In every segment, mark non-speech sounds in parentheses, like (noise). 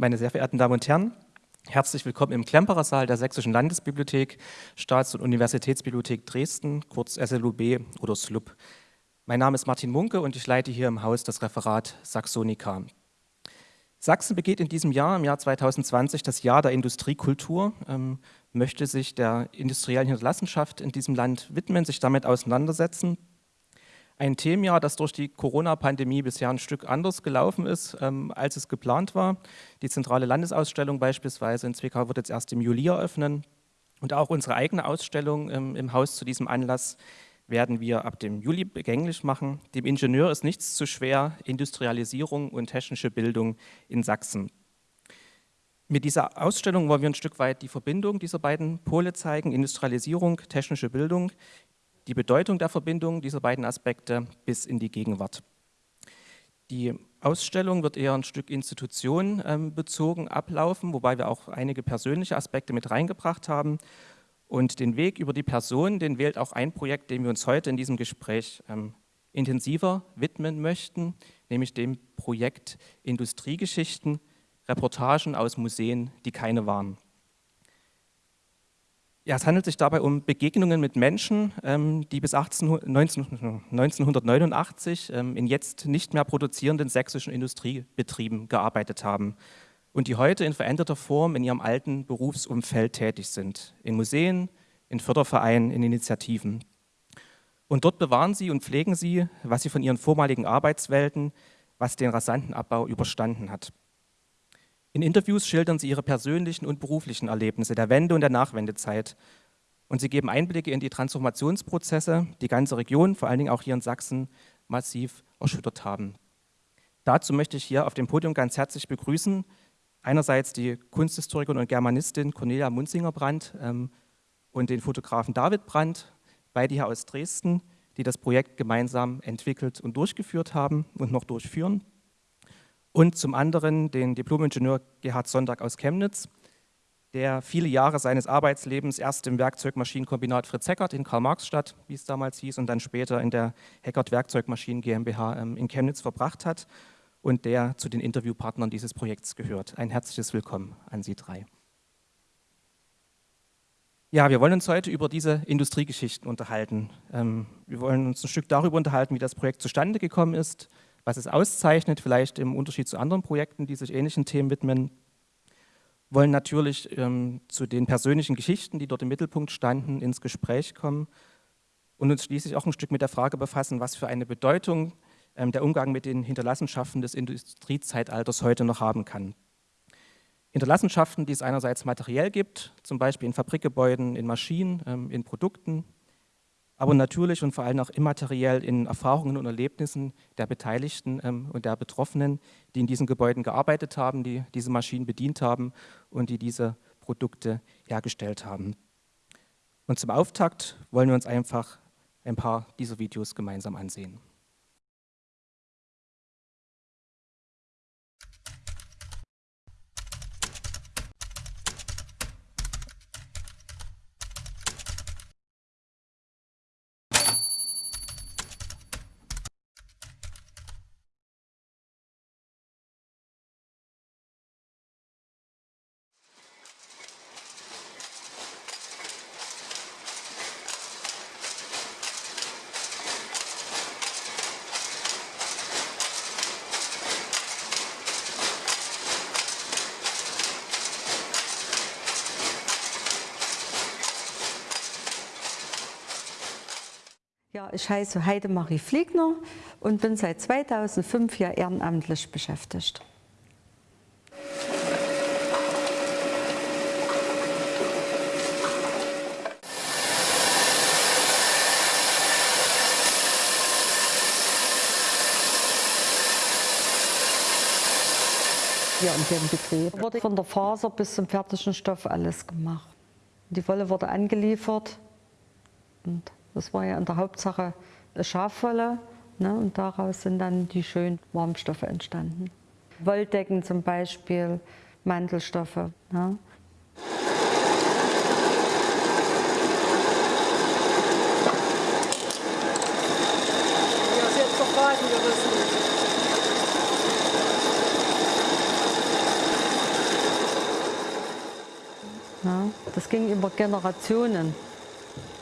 Meine sehr verehrten Damen und Herren, herzlich willkommen im Klemperer Saal der Sächsischen Landesbibliothek, Staats- und Universitätsbibliothek Dresden, kurz SLUB oder SLUB. Mein Name ist Martin Munke und ich leite hier im Haus das Referat Saxonica. Sachsen begeht in diesem Jahr, im Jahr 2020, das Jahr der Industriekultur, ähm, möchte sich der industriellen Hinterlassenschaft in diesem Land widmen, sich damit auseinandersetzen ein Themenjahr, das durch die Corona-Pandemie bisher ein Stück anders gelaufen ist, ähm, als es geplant war. Die zentrale Landesausstellung beispielsweise in Zwickau wird jetzt erst im Juli eröffnen. Und auch unsere eigene Ausstellung ähm, im Haus zu diesem Anlass werden wir ab dem Juli begänglich machen. Dem Ingenieur ist nichts zu schwer, Industrialisierung und technische Bildung in Sachsen. Mit dieser Ausstellung wollen wir ein Stück weit die Verbindung dieser beiden Pole zeigen, Industrialisierung, technische Bildung, die Bedeutung der Verbindung dieser beiden Aspekte bis in die Gegenwart. Die Ausstellung wird eher ein Stück Institution ähm, bezogen ablaufen, wobei wir auch einige persönliche Aspekte mit reingebracht haben. Und den Weg über die Person, den wählt auch ein Projekt, dem wir uns heute in diesem Gespräch ähm, intensiver widmen möchten, nämlich dem Projekt Industriegeschichten, Reportagen aus Museen, die keine waren. Ja, es handelt sich dabei um Begegnungen mit Menschen, ähm, die bis 18, 19, 1989 ähm, in jetzt nicht mehr produzierenden sächsischen Industriebetrieben gearbeitet haben und die heute in veränderter Form in ihrem alten Berufsumfeld tätig sind, in Museen, in Fördervereinen, in Initiativen. Und dort bewahren sie und pflegen sie, was sie von ihren vormaligen Arbeitswelten, was den rasanten Abbau überstanden hat. In Interviews schildern sie ihre persönlichen und beruflichen Erlebnisse der Wende- und der Nachwendezeit. Und sie geben Einblicke in die Transformationsprozesse, die ganze Region, vor allen Dingen auch hier in Sachsen, massiv erschüttert haben. Dazu möchte ich hier auf dem Podium ganz herzlich begrüßen, einerseits die Kunsthistorikerin und Germanistin Cornelia Munzinger-Brandt ähm, und den Fotografen David Brandt, beide hier aus Dresden, die das Projekt gemeinsam entwickelt und durchgeführt haben und noch durchführen und zum anderen den Diplomingenieur Gerhard Sonntag aus Chemnitz, der viele Jahre seines Arbeitslebens erst im Werkzeugmaschinenkombinat Fritz Heckert in Karl-Marx-Stadt, wie es damals hieß, und dann später in der Heckert Werkzeugmaschinen GmbH ähm, in Chemnitz verbracht hat und der zu den Interviewpartnern dieses Projekts gehört. Ein herzliches Willkommen an Sie drei. Ja, wir wollen uns heute über diese Industriegeschichten unterhalten. Ähm, wir wollen uns ein Stück darüber unterhalten, wie das Projekt zustande gekommen ist, was es auszeichnet, vielleicht im Unterschied zu anderen Projekten, die sich ähnlichen Themen widmen, wollen natürlich ähm, zu den persönlichen Geschichten, die dort im Mittelpunkt standen, ins Gespräch kommen und uns schließlich auch ein Stück mit der Frage befassen, was für eine Bedeutung ähm, der Umgang mit den Hinterlassenschaften des Industriezeitalters heute noch haben kann. Hinterlassenschaften, die es einerseits materiell gibt, zum Beispiel in Fabrikgebäuden, in Maschinen, ähm, in Produkten, aber natürlich und vor allem auch immateriell in Erfahrungen und Erlebnissen der Beteiligten ähm, und der Betroffenen, die in diesen Gebäuden gearbeitet haben, die diese Maschinen bedient haben und die diese Produkte hergestellt haben. Und zum Auftakt wollen wir uns einfach ein paar dieser Videos gemeinsam ansehen. Ich heiße Heidemarie Fliegner und bin seit 2005 hier ehrenamtlich beschäftigt. Hier in dem Betrieb wurde von der Faser bis zum fertigen Stoff alles gemacht. Die Wolle wurde angeliefert und das war ja in der Hauptsache Schafwolle ne? und daraus sind dann die schönen Warmstoffe entstanden. Wolldecken zum Beispiel, Mantelstoffe. Ne? Ja, ne? das ging über Generationen.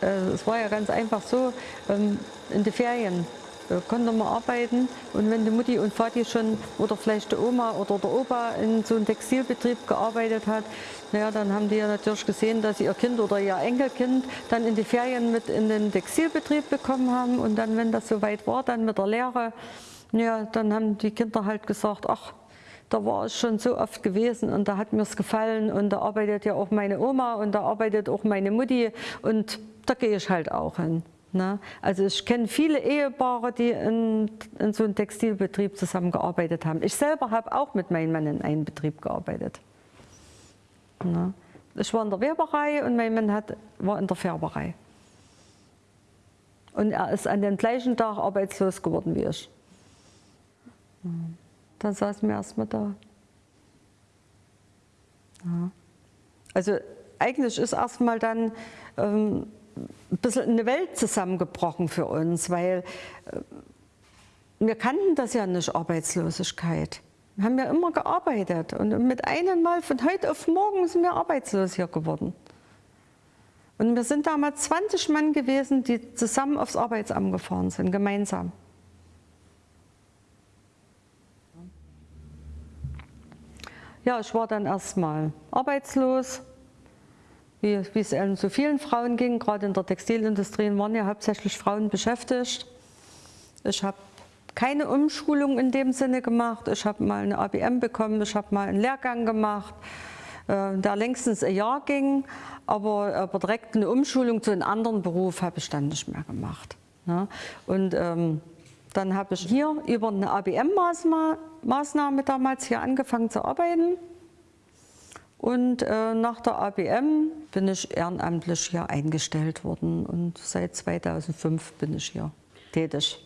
Äh, es war ja ganz einfach so, ähm, in den Ferien konnte man arbeiten und wenn die Mutti und Vati schon oder vielleicht die Oma oder der Opa in so einem Textilbetrieb gearbeitet hat, naja, dann haben die ja natürlich gesehen, dass sie ihr Kind oder ihr Enkelkind dann in die Ferien mit in den Textilbetrieb bekommen haben und dann, wenn das soweit war, dann mit der Lehre, ja, dann haben die Kinder halt gesagt, ach, da war es schon so oft gewesen und da hat mir es gefallen und da arbeitet ja auch meine Oma und da arbeitet auch meine Mutti und da gehe ich halt auch hin. Ne? Also ich kenne viele Ehepaare, die in, in so einem Textilbetrieb zusammengearbeitet haben. Ich selber habe auch mit meinem Mann in einem Betrieb gearbeitet. Ne? Ich war in der Weberei und mein Mann hat, war in der Färberei. Und er ist an dem gleichen Tag arbeitslos geworden wie ich. Dann saßen wir erstmal da. Ja. Also eigentlich ist erstmal dann ähm, ein bisschen eine Welt zusammengebrochen für uns, weil äh, wir kannten das ja nicht, Arbeitslosigkeit. Wir haben ja immer gearbeitet und mit einem Mal von heute auf morgen sind wir arbeitslos hier geworden. Und wir sind damals 20 Mann gewesen, die zusammen aufs Arbeitsamt gefahren sind, gemeinsam. Ja, ich war dann erstmal arbeitslos, wie, wie es so vielen Frauen ging, gerade in der Textilindustrie waren ja hauptsächlich Frauen beschäftigt. Ich habe keine Umschulung in dem Sinne gemacht. Ich habe mal eine ABM bekommen, ich habe mal einen Lehrgang gemacht, äh, der längstens ein Jahr ging, aber, aber direkt eine Umschulung zu einem anderen Beruf habe ich dann nicht mehr gemacht. Ne? Und ähm, dann habe ich hier über eine ABM-Maßnahme damals hier angefangen zu arbeiten. Und äh, nach der ABM bin ich ehrenamtlich hier eingestellt worden und seit 2005 bin ich hier tätig.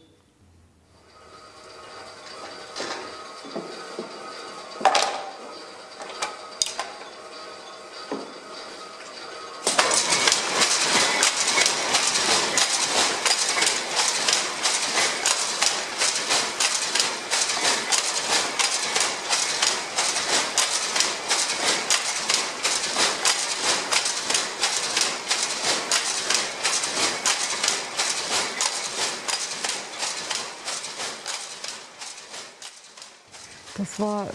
Das war,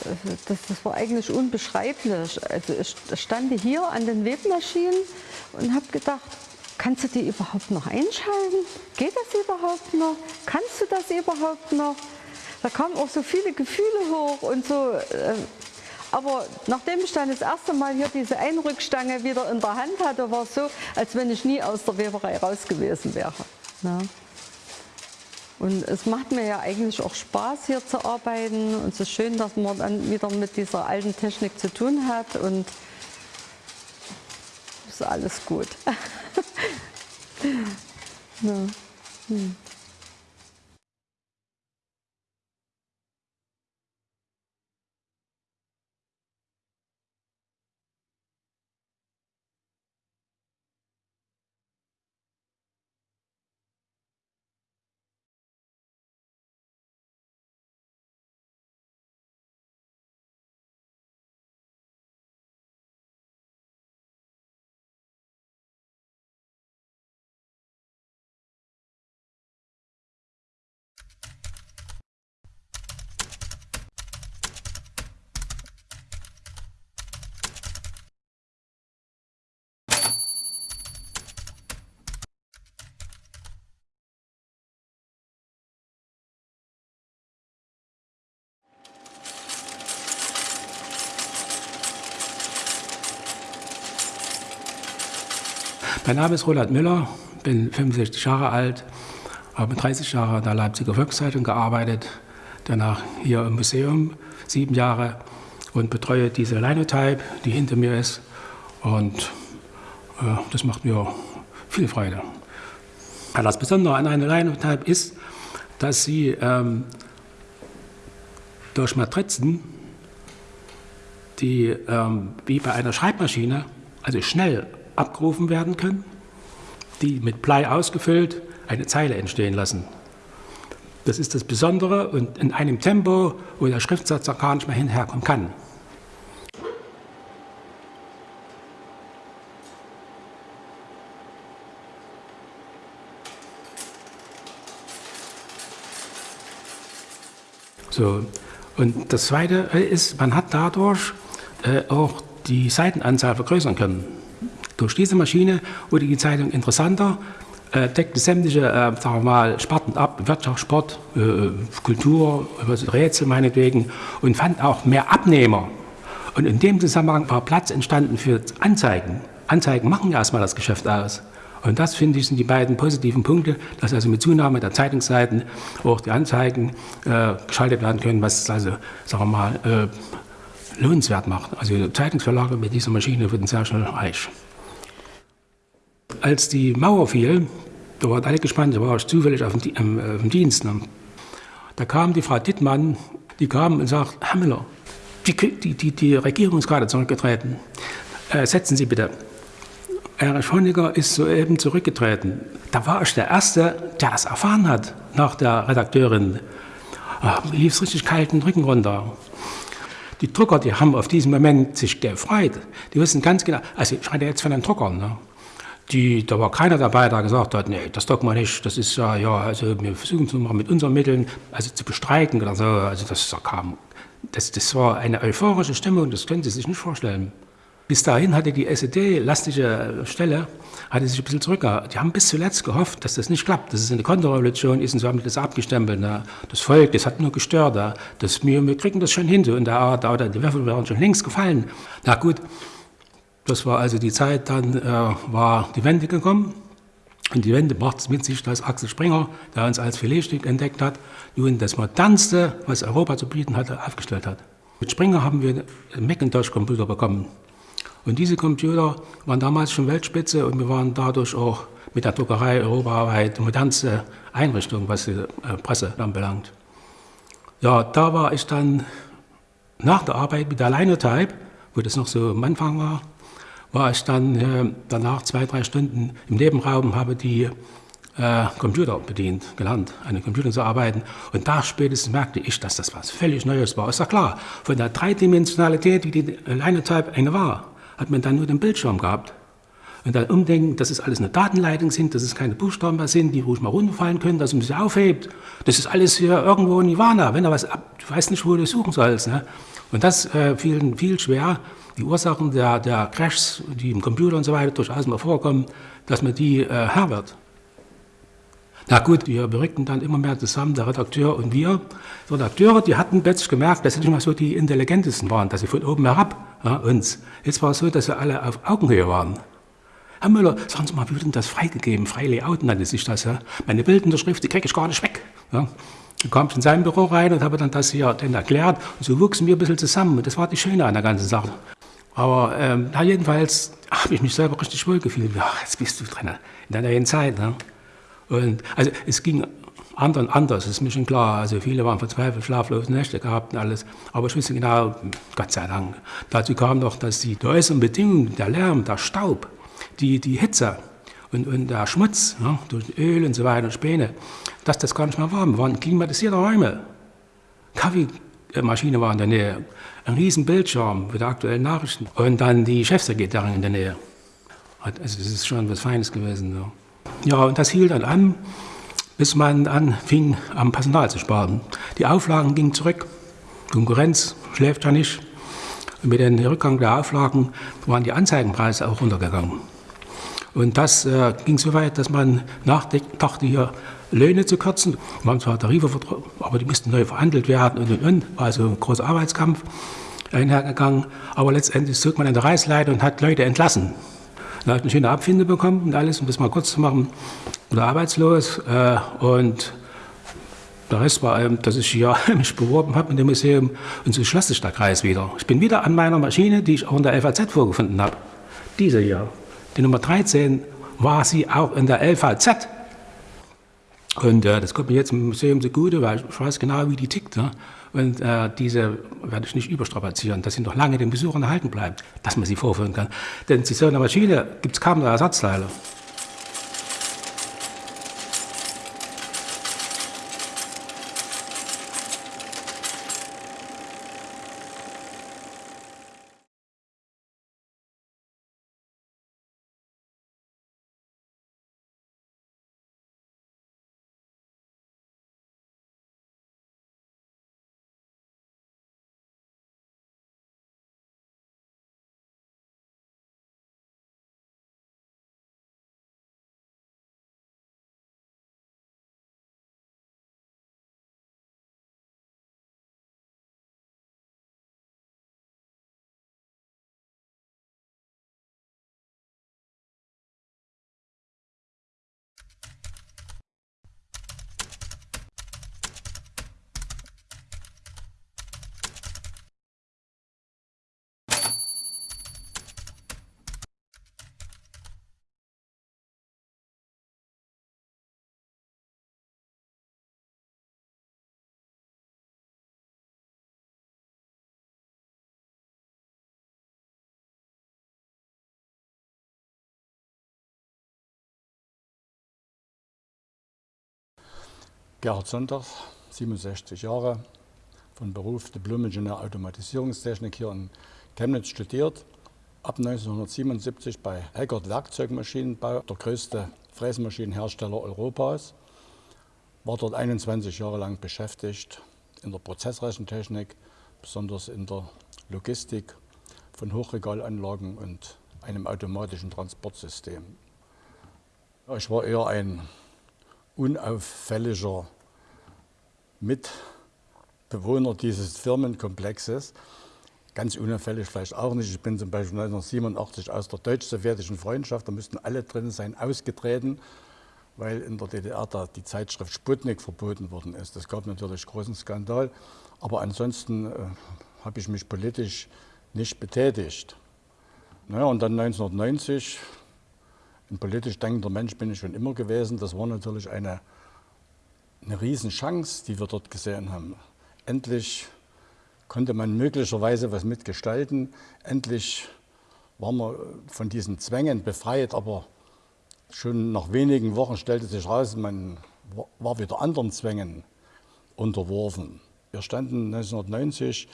das, das war eigentlich unbeschreiblich. Also ich stand hier an den Webmaschinen und habe gedacht, kannst du die überhaupt noch einschalten? Geht das überhaupt noch? Kannst du das überhaupt noch? Da kamen auch so viele Gefühle hoch und so. Äh, aber nachdem ich dann das erste Mal hier diese Einrückstange wieder in der Hand hatte, war es so, als wenn ich nie aus der Weberei raus gewesen wäre. Ja. Und es macht mir ja eigentlich auch Spaß, hier zu arbeiten. Und es ist schön, dass man dann wieder mit dieser alten Technik zu tun hat. Und ist alles gut. (laughs) ja. hm. Mein Name ist Roland Müller, bin 65 Jahre alt, habe 30 Jahre in der Leipziger Volkszeitung gearbeitet, danach hier im Museum sieben Jahre und betreue diese Linotype, die hinter mir ist. Und äh, das macht mir viel Freude. Das Besondere an einer Linotype ist, dass sie ähm, durch Matrizen, die ähm, wie bei einer Schreibmaschine, also schnell abgerufen werden können, die mit Blei ausgefüllt eine Zeile entstehen lassen. Das ist das Besondere und in einem Tempo, wo der Schriftsatz auch gar nicht mehr hinherkommen kann. So. Und das Zweite ist, man hat dadurch äh, auch die Seitenanzahl vergrößern können. Durch diese Maschine wurde die Zeitung interessanter, äh, deckte sämtliche äh, sagen wir mal, Sparten ab, Wirtschaft, Sport, äh, Kultur, Rätsel meinetwegen, und fand auch mehr Abnehmer. Und in dem Zusammenhang war Platz entstanden für Anzeigen. Anzeigen machen ja erstmal das Geschäft aus. Und das, finde ich, sind die beiden positiven Punkte, dass also mit Zunahme der Zeitungsseiten auch die Anzeigen äh, geschaltet werden können, was also, sagen wir mal, äh, lohnenswert macht. Also Zeitungsverlage mit dieser Maschine wurden sehr schnell reich. Als die Mauer fiel, da waren alle gespannt, da war ich zufällig auf dem, ähm, auf dem Dienst. Ne? Da kam die Frau Dittmann, die kam und sagt, Herr Müller, die, die, die, die Regierung ist gerade zurückgetreten. Äh, setzen Sie bitte. Erich Honecker ist soeben zurückgetreten. Da war ich der Erste, der das erfahren hat, nach der Redakteurin. Ah, mir lief es richtig kalten Rücken runter. Die Drucker, die haben auf diesen Moment sich gefreut. Die wissen ganz genau, also ich rede jetzt von den Druckern, ne? Die, da war keiner dabei, der gesagt hat, nee, das doch mal nicht, das ist ja, ja, also wir versuchen es mal mit unseren Mitteln, also zu bestreiten oder so, also das kam, das, das war eine euphorische Stimmung, das können Sie sich nicht vorstellen. Bis dahin hatte die SED-lastige Stelle hatte sich ein bisschen zurückgehalten. Die haben bis zuletzt gehofft, dass das nicht klappt, dass es eine Konterrevolution ist und so haben die das abgestempelt. Na. Das Volk, das hat nur gestört. Das, wir, wir kriegen das schon hin. So in der Art, oder die Würfel waren schon längst gefallen. Na gut, das war also die Zeit, dann äh, war die Wende gekommen. Und die Wende brachte es mit sich, dass Axel Springer, der uns als Filetstück entdeckt hat, nun das modernste, was Europa zu bieten hatte, aufgestellt hat. Mit Springer haben wir einen Macintosh-Computer bekommen. Und diese Computer waren damals schon Weltspitze und wir waren dadurch auch mit der Druckerei europaweit die modernste Einrichtung, was die äh, Presse anbelangt. Ja, da war ich dann nach der Arbeit mit der Linotype, wo das noch so am Anfang war, war ich dann äh, danach zwei, drei Stunden im Nebenraum, habe die äh, Computer bedient, gelernt, an den Computern zu arbeiten. Und da spätestens merkte ich, dass das was völlig Neues war. Ist ja klar, von der Dreidimensionalität, wie die Linotype eine war, hat man dann nur den Bildschirm gehabt. Und dann umdenken, dass es alles eine Datenleitung sind, dass es keine Buchstaben mehr sind, die ruhig mal runterfallen können, dass man sie aufhebt. Das ist alles hier irgendwo in Nirvana. Wenn da was ab, du weißt nicht, wo du suchen sollst. Ne? Und das äh, fiel viel schwer. Die Ursachen der, der Crashs, die im Computer und so weiter durchaus mal vorkommen, dass man die äh, Herr wird. Na gut, wir berückten dann immer mehr zusammen, der Redakteur und wir. Die Redakteure, die hatten plötzlich gemerkt, dass sie nicht mal so die intelligentesten waren, dass sie von oben herab ja, uns. Jetzt war es so, dass wir alle auf Augenhöhe waren. Herr Müller, sagen Sie mal, wie wird denn das freigegeben? Frei Layout nannte sich das. Ja? Meine bildende Schrift, die kriege ich gar nicht weg. Ja? Ich kam in sein Büro rein und habe dann das hier dann erklärt. Und so wuchsen wir ein bisschen zusammen. Und das war die Schöne an der ganzen Sache. Aber ähm, na, jedenfalls habe ich mich selber richtig wohl gefühlt. Ja, jetzt bist du drin in der neuen Zeit. Ne? Und, also es ging anderen anders, ist mir schon klar. Also viele waren verzweifelt, schlaflose Nächte gehabt und alles. Aber ich wusste genau, Gott sei Dank. Dazu kam noch, dass die äußeren Bedingungen, der Lärm, der Staub, die, die Hitze und, und der Schmutz ja, durch Öl und so weiter und Späne, dass das gar nicht mehr war. Wir waren klimatisierte Räume. Kaffeemaschine war in der Nähe, ein riesen Bildschirm die aktuellen Nachrichten und dann die Chefsekretärin in der Nähe. Also es ist schon was Feines gewesen. So. Ja, und das hielt dann an, bis man anfing, am Personal zu sparen. Die Auflagen gingen zurück. Konkurrenz schläft ja nicht. Und mit dem Rückgang der Auflagen waren die Anzeigenpreise auch runtergegangen. Und das äh, ging so weit, dass man nachdachte, hier Löhne zu kürzen. Wir haben zwar Tarife, aber die mussten neu verhandelt werden und und und. War also ein großer Arbeitskampf einhergegangen. Aber letztendlich zog man an der Reißleiter und hat Leute entlassen. Habe ich eine schöne Abfinde bekommen und alles, um das mal kurz zu machen, oder arbeitslos. Äh, und der Rest war, eben, dass ich hier (laughs) mich beworben habe in dem Museum und so schloss sich der Kreis wieder. Ich bin wieder an meiner Maschine, die ich auch in der LVZ vorgefunden habe. Diese hier, die Nummer 13, war sie auch in der LVZ. Und äh, das kommt mir jetzt im Museum zugute, weil ich weiß genau, wie die tickt. Ne? Und äh, diese werde ich nicht überstrapazieren, dass sie noch lange den Besuchern erhalten bleibt, dass man sie vorführen kann. Denn zu so einer Maschine gibt es kaum noch Ersatzteile. Gerhard Sonntag, 67 Jahre, von Beruf Diplom-Ingenieur Automatisierungstechnik hier in Chemnitz studiert. Ab 1977 bei Heckert Werkzeugmaschinenbau, der größte Fräsmaschinenhersteller Europas. War dort 21 Jahre lang beschäftigt in der Prozessrechentechnik, besonders in der Logistik von Hochregalanlagen und einem automatischen Transportsystem. Ich war eher ein unauffälliger Mitbewohner dieses Firmenkomplexes. Ganz unauffällig vielleicht auch nicht. Ich bin zum Beispiel 1987 aus der deutsch-sowjetischen Freundschaft, da müssten alle drin sein, ausgetreten, weil in der DDR da die Zeitschrift Sputnik verboten worden ist. Das gab natürlich großen Skandal. Aber ansonsten äh, habe ich mich politisch nicht betätigt. Naja, und dann 1990, ein politisch denkender Mensch bin ich schon immer gewesen. Das war natürlich eine, eine Riesenchance, die wir dort gesehen haben. Endlich konnte man möglicherweise was mitgestalten. Endlich waren wir von diesen Zwängen befreit, aber schon nach wenigen Wochen stellte sich heraus, man war wieder anderen Zwängen unterworfen. Wir standen 1990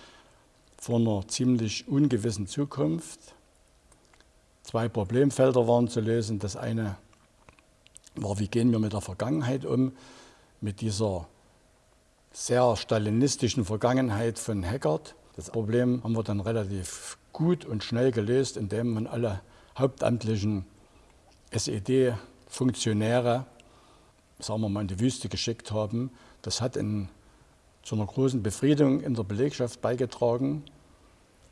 vor einer ziemlich ungewissen Zukunft. Zwei Problemfelder waren zu lösen. Das eine war, wie gehen wir mit der Vergangenheit um, mit dieser sehr stalinistischen Vergangenheit von Hackert. Das Problem haben wir dann relativ gut und schnell gelöst, indem man alle hauptamtlichen SED-Funktionäre, sagen wir mal, in die Wüste geschickt haben. Das hat in, zu einer großen Befriedung in der Belegschaft beigetragen.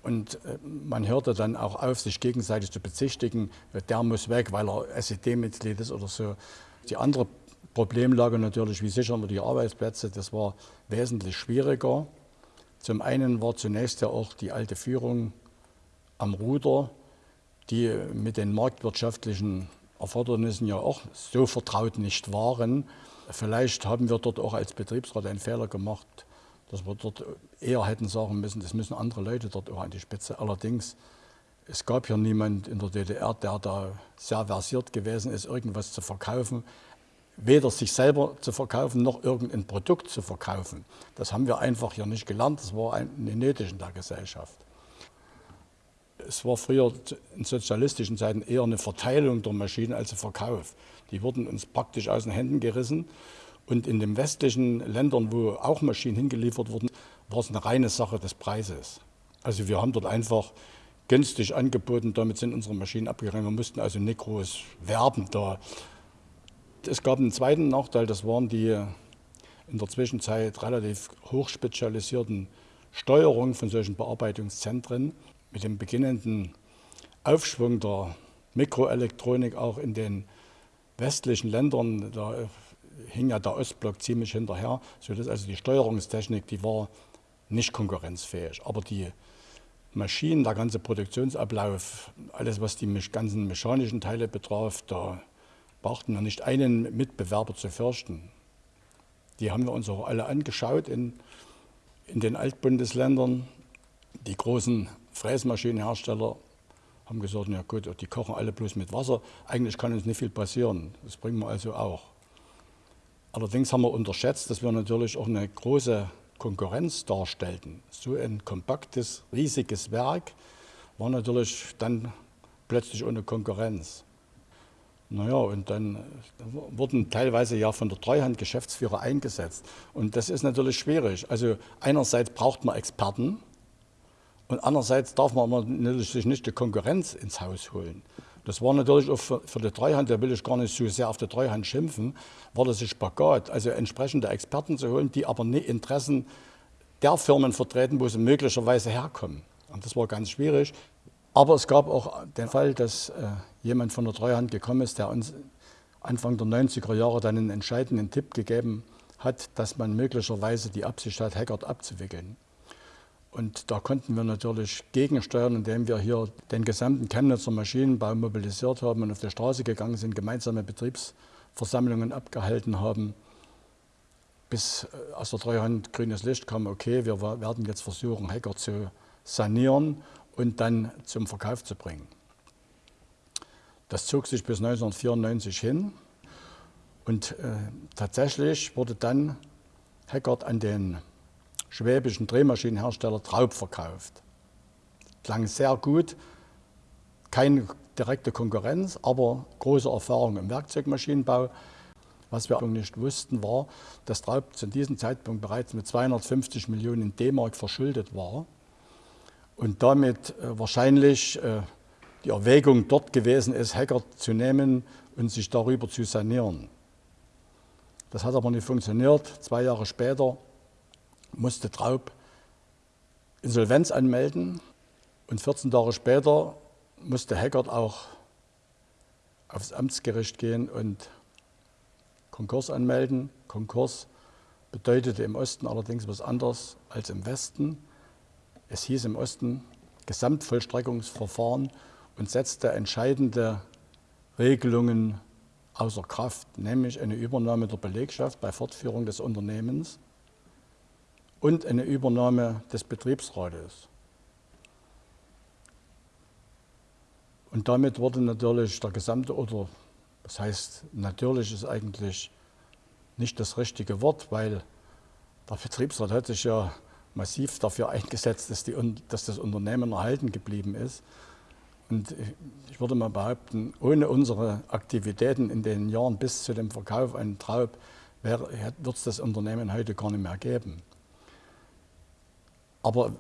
Und äh, man hörte dann auch auf, sich gegenseitig zu bezichtigen, der muss weg, weil er SED-Mitglied ist oder so. Die andere Problemlage natürlich, wie sichern wir die Arbeitsplätze, das war wesentlich schwieriger. Zum einen war zunächst ja auch die alte Führung am Ruder, die mit den marktwirtschaftlichen Erfordernissen ja auch so vertraut nicht waren. Vielleicht haben wir dort auch als Betriebsrat einen Fehler gemacht, dass wir dort eher hätten sagen müssen, das müssen andere Leute dort auch an die Spitze. Allerdings, es gab hier niemand in der DDR, der da sehr versiert gewesen ist, irgendwas zu verkaufen. Weder sich selber zu verkaufen, noch irgendein Produkt zu verkaufen. Das haben wir einfach hier nicht gelernt. Das war eine nötig in der Gesellschaft. Es war früher in sozialistischen Zeiten eher eine Verteilung der Maschinen als ein Verkauf. Die wurden uns praktisch aus den Händen gerissen. Und in den westlichen Ländern, wo auch Maschinen hingeliefert wurden, war es eine reine Sache des Preises. Also wir haben dort einfach günstig angeboten, damit sind unsere Maschinen abgegangen. Wir mussten also nicht groß werben da. Es gab einen zweiten Nachteil, das waren die in der Zwischenzeit relativ hochspezialisierten Steuerungen von solchen Bearbeitungszentren. Mit dem beginnenden Aufschwung der Mikroelektronik auch in den westlichen Ländern, da hing ja der Ostblock ziemlich hinterher, sodass also die Steuerungstechnik, die war nicht konkurrenzfähig. Aber die Maschinen, der ganze Produktionsablauf, alles was die ganzen mechanischen Teile betraf, da brauchten wir nicht einen Mitbewerber zu fürchten. Die haben wir uns auch alle angeschaut in, in den Altbundesländern. Die großen Fräsmaschinenhersteller haben gesagt, ja gut, die kochen alle bloß mit Wasser. Eigentlich kann uns nicht viel passieren. Das bringen wir also auch. Allerdings haben wir unterschätzt, dass wir natürlich auch eine große Konkurrenz darstellten. So ein kompaktes, riesiges Werk war natürlich dann plötzlich ohne Konkurrenz. Naja, und dann wurden teilweise ja von der Treuhand Geschäftsführer eingesetzt. Und das ist natürlich schwierig. Also einerseits braucht man Experten und andererseits darf man natürlich sich nicht die Konkurrenz ins Haus holen. Das war natürlich auch für, für, die Treuhand, da will ich gar nicht so sehr auf die Treuhand schimpfen, war das ein Spagat, also entsprechende Experten zu holen, die aber nicht Interessen der Firmen vertreten, wo sie möglicherweise herkommen. Und das war ganz schwierig. Aber es gab auch den Fall, dass äh, jemand von der Treuhand gekommen ist, der uns Anfang der 90er Jahre dann einen entscheidenden Tipp gegeben hat, dass man möglicherweise die Absicht hat, Hackert abzuwickeln. Und da konnten wir natürlich gegensteuern, indem wir hier den gesamten Chemnitzer Maschinenbau mobilisiert haben und auf die Straße gegangen sind, gemeinsame Betriebsversammlungen abgehalten haben, bis äh, aus der Treuhand grünes Licht kam, okay, wir werden jetzt versuchen, Hacker zu sanieren und dann zum Verkauf zu bringen. Das zog sich bis 1994 hin. Und äh, tatsächlich wurde dann Heckert an den schwäbischen Drehmaschinenhersteller Traub verkauft. Klang sehr gut, keine direkte Konkurrenz, aber große Erfahrung im Werkzeugmaschinenbau. Was wir nicht wussten, war, dass Traub zu diesem Zeitpunkt bereits mit 250 Millionen D-Mark verschuldet war und damit äh, wahrscheinlich äh, die Erwägung dort gewesen ist, Hacker zu nehmen und sich darüber zu sanieren. Das hat aber nicht funktioniert. Zwei Jahre später musste Traub Insolvenz anmelden und 14 Tage später musste Hackert auch aufs Amtsgericht gehen und Konkurs anmelden. Konkurs bedeutete im Osten allerdings was anderes als im Westen. Es hieß im Osten Gesamtvollstreckungsverfahren und setzte entscheidende Regelungen außer Kraft, nämlich eine Übernahme der Belegschaft bei Fortführung des Unternehmens und eine Übernahme des Betriebsrates. Und damit wurde natürlich der gesamte, oder das heißt, natürlich ist eigentlich nicht das richtige Wort, weil der Betriebsrat hat sich ja massiv dafür eingesetzt, dass, die, dass das Unternehmen erhalten geblieben ist. Und ich würde mal behaupten, ohne unsere Aktivitäten in den Jahren bis zu dem Verkauf an Traub wird es das Unternehmen heute gar nicht mehr geben. Aber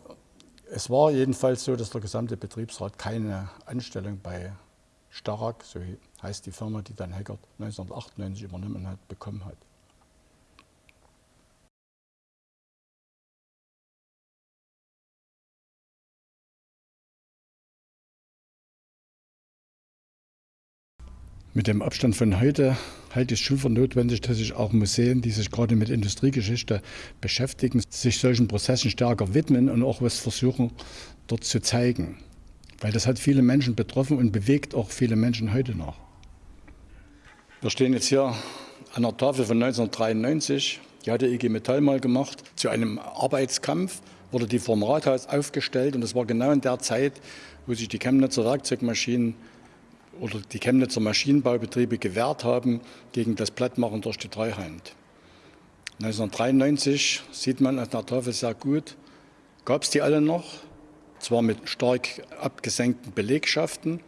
es war jedenfalls so, dass der gesamte Betriebsrat keine Anstellung bei Starak, so heißt die Firma, die dann Heckert 1998 übernommen hat, bekommen hat. Mit dem Abstand von heute halte ich es schon für notwendig, dass sich auch Museen, die sich gerade mit Industriegeschichte beschäftigen, sich solchen Prozessen stärker widmen und auch was versuchen, dort zu zeigen. Weil das hat viele Menschen betroffen und bewegt auch viele Menschen heute noch. Wir stehen jetzt hier an der Tafel von 1993. Die hat der IG Metall mal gemacht. Zu einem Arbeitskampf wurde die vom Rathaus aufgestellt und das war genau in der Zeit, wo sich die Chemnitzer Werkzeugmaschinen oder die Chemnitzer Maschinenbaubetriebe gewehrt haben gegen das Plattmachen durch die Treuhand. 1993 sieht man an der Tafel sehr gut, gab es die alle noch, zwar mit stark abgesenkten Belegschaften,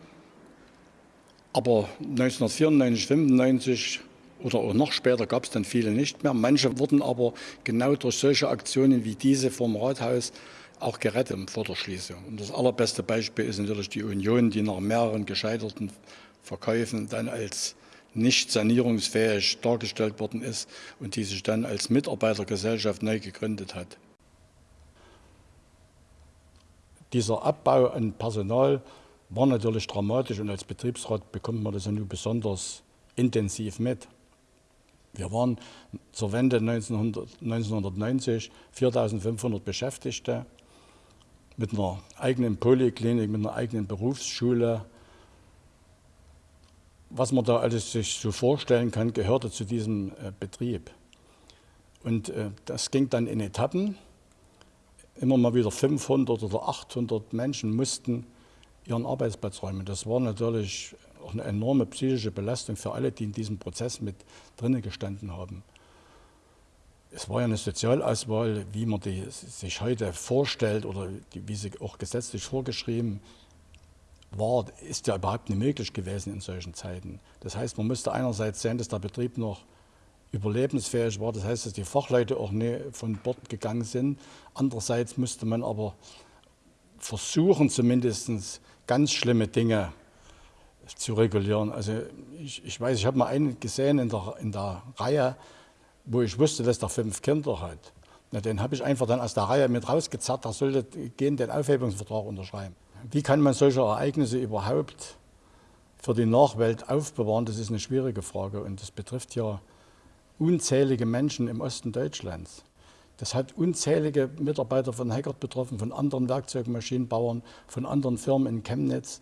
aber 1994, 1995 oder auch noch später gab es dann viele nicht mehr. Manche wurden aber genau durch solche Aktionen wie diese vom Rathaus auch gerettet vor der Schließung. Und das allerbeste Beispiel ist natürlich die Union, die nach mehreren gescheiterten Verkäufen dann als nicht sanierungsfähig dargestellt worden ist und die sich dann als Mitarbeitergesellschaft neu gegründet hat. Dieser Abbau an Personal war natürlich dramatisch und als Betriebsrat bekommt man das ja nur besonders intensiv mit. Wir waren zur Wende 1900, 1990 4.500 Beschäftigte mit einer eigenen Poliklinik, mit einer eigenen Berufsschule. Was man da alles sich so vorstellen kann, gehörte zu diesem äh, Betrieb. Und äh, das ging dann in Etappen. Immer mal wieder 500 oder 800 Menschen mussten ihren Arbeitsplatz räumen. Das war natürlich auch eine enorme psychische Belastung für alle, die in diesem Prozess mit drinnen gestanden haben es war ja eine Sozialauswahl, wie man die sich heute vorstellt oder die, wie sie auch gesetzlich vorgeschrieben war, ist ja überhaupt nicht möglich gewesen in solchen Zeiten. Das heißt, man musste einerseits sehen, dass der Betrieb noch überlebensfähig war, das heißt, dass die Fachleute auch nicht von Bord gegangen sind. Andererseits musste man aber versuchen, zumindest ganz schlimme Dinge zu regulieren. Also ich, ich weiß, ich habe mal einen gesehen in der, in der Reihe, wo ich wusste, dass der fünf Kinder hat. Na, den habe ich einfach dann aus der Reihe mit rausgezerrt, der sollte gehen den Aufhebungsvertrag unterschreiben. Wie kann man solche Ereignisse überhaupt für die Nachwelt aufbewahren? Das ist eine schwierige Frage und das betrifft ja unzählige Menschen im Osten Deutschlands. Das hat unzählige Mitarbeiter von Heckert betroffen, von anderen Werkzeugmaschinenbauern, von anderen Firmen in Chemnitz.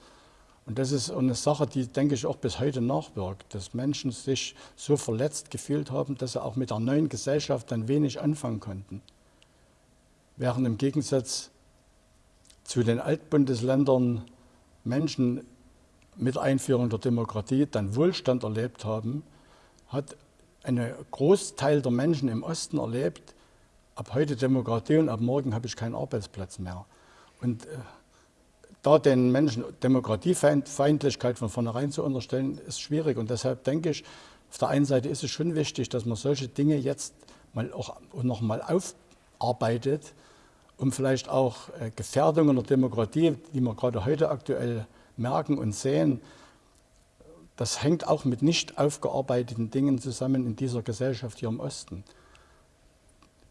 Und das ist eine Sache, die, denke ich, auch bis heute nachwirkt, dass Menschen sich so verletzt gefühlt haben, dass sie auch mit der neuen Gesellschaft dann wenig anfangen konnten. Während im Gegensatz zu den Altbundesländern Menschen mit Einführung der Demokratie dann Wohlstand erlebt haben, hat ein Großteil der Menschen im Osten erlebt, ab heute Demokratie und ab morgen habe ich keinen Arbeitsplatz mehr. Und äh, da den Menschen Demokratiefeindlichkeit von vornherein zu unterstellen, ist schwierig. Und deshalb denke ich, auf der einen Seite ist es schon wichtig, dass man solche Dinge jetzt mal auch noch mal aufarbeitet, um vielleicht auch äh, Gefährdungen der Demokratie, die wir gerade heute aktuell merken und sehen, das hängt auch mit nicht aufgearbeiteten Dingen zusammen in dieser Gesellschaft hier im Osten.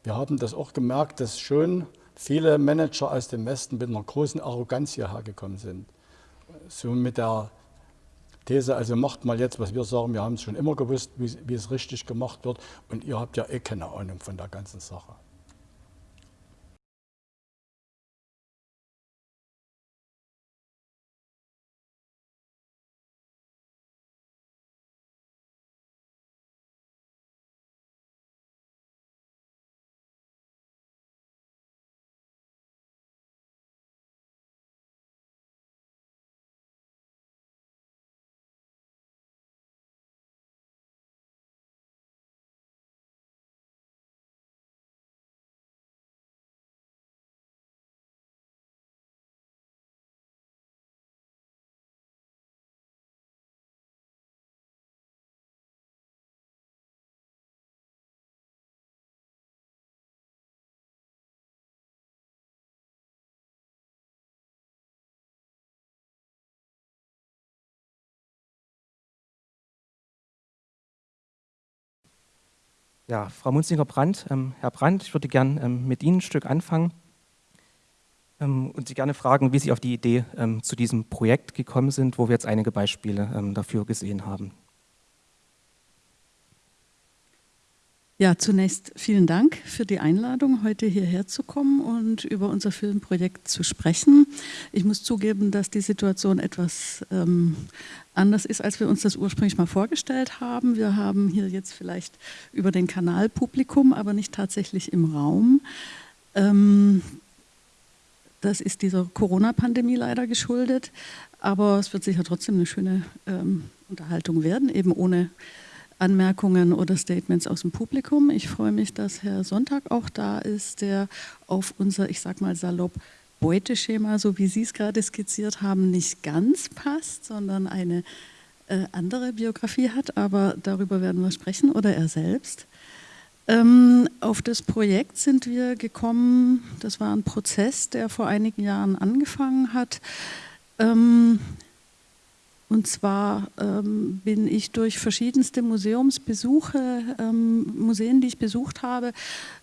Wir haben das auch gemerkt, dass schon viele Manager aus dem Westen mit einer großen Arroganz hierher gekommen sind. So mit der These, also macht mal jetzt, was wir sagen, wir haben es schon immer gewusst, wie, wie es richtig gemacht wird und ihr habt ja eh keine Ahnung von der ganzen Sache. Ja, Frau Munzinger-Brandt, ähm, Herr Brandt, ich würde gerne ähm, mit Ihnen ein Stück anfangen ähm, und Sie gerne fragen, wie Sie auf die Idee ähm, zu diesem Projekt gekommen sind, wo wir jetzt einige Beispiele ähm, dafür gesehen haben. Ja, zunächst vielen Dank für die Einladung, heute hierher zu kommen und über unser Filmprojekt zu sprechen. Ich muss zugeben, dass die Situation etwas ähm, anders ist, als wir uns das ursprünglich mal vorgestellt haben. Wir haben hier jetzt vielleicht über den Kanal Publikum, aber nicht tatsächlich im Raum. Ähm, das ist dieser Corona-Pandemie leider geschuldet, aber es wird sicher trotzdem eine schöne ähm, Unterhaltung werden, eben ohne Anmerkungen oder Statements aus dem Publikum. Ich freue mich, dass Herr Sonntag auch da ist, der auf unser, ich sag mal salopp, Beuteschema, so wie Sie es gerade skizziert haben, nicht ganz passt, sondern eine äh, andere Biografie hat, aber darüber werden wir sprechen oder er selbst. Ähm, auf das Projekt sind wir gekommen, das war ein Prozess, der vor einigen Jahren angefangen hat. Ähm, und zwar ähm, bin ich durch verschiedenste Museumsbesuche, ähm, Museen, die ich besucht habe,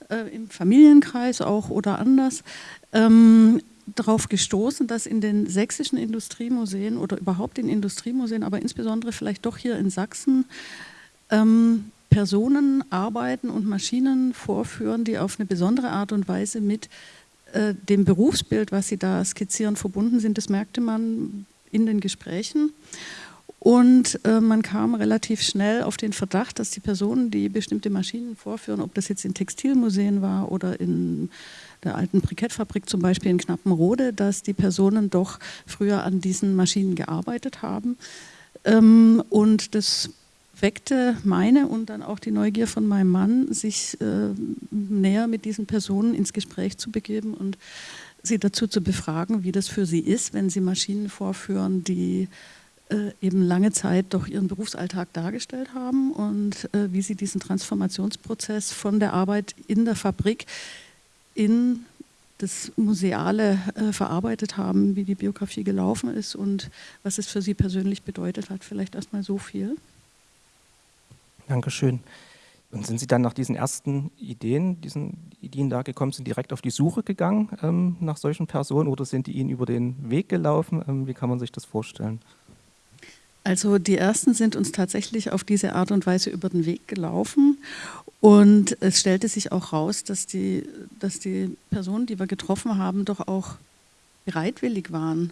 äh, im Familienkreis auch oder anders, ähm, darauf gestoßen, dass in den sächsischen Industriemuseen oder überhaupt in Industriemuseen, aber insbesondere vielleicht doch hier in Sachsen, ähm, Personen arbeiten und Maschinen vorführen, die auf eine besondere Art und Weise mit äh, dem Berufsbild, was sie da skizzieren, verbunden sind. Das merkte man in den Gesprächen. Und äh, man kam relativ schnell auf den Verdacht, dass die Personen, die bestimmte Maschinen vorführen, ob das jetzt in Textilmuseen war oder in der alten Brikettfabrik zum Beispiel in Knappenrode, dass die Personen doch früher an diesen Maschinen gearbeitet haben. Ähm, und das weckte meine und dann auch die Neugier von meinem Mann, sich äh, näher mit diesen Personen ins Gespräch zu begeben und Sie dazu zu befragen, wie das für Sie ist, wenn Sie Maschinen vorführen, die äh, eben lange Zeit doch Ihren Berufsalltag dargestellt haben und äh, wie Sie diesen Transformationsprozess von der Arbeit in der Fabrik in das Museale äh, verarbeitet haben, wie die Biografie gelaufen ist und was es für Sie persönlich bedeutet hat. Vielleicht erstmal so viel. Dankeschön. Und sind Sie dann nach diesen ersten Ideen, diesen Ideen da gekommen, sind direkt auf die Suche gegangen ähm, nach solchen Personen oder sind die Ihnen über den Weg gelaufen? Ähm, wie kann man sich das vorstellen? Also die ersten sind uns tatsächlich auf diese Art und Weise über den Weg gelaufen und es stellte sich auch raus, dass die, dass die Personen, die wir getroffen haben, doch auch bereitwillig waren,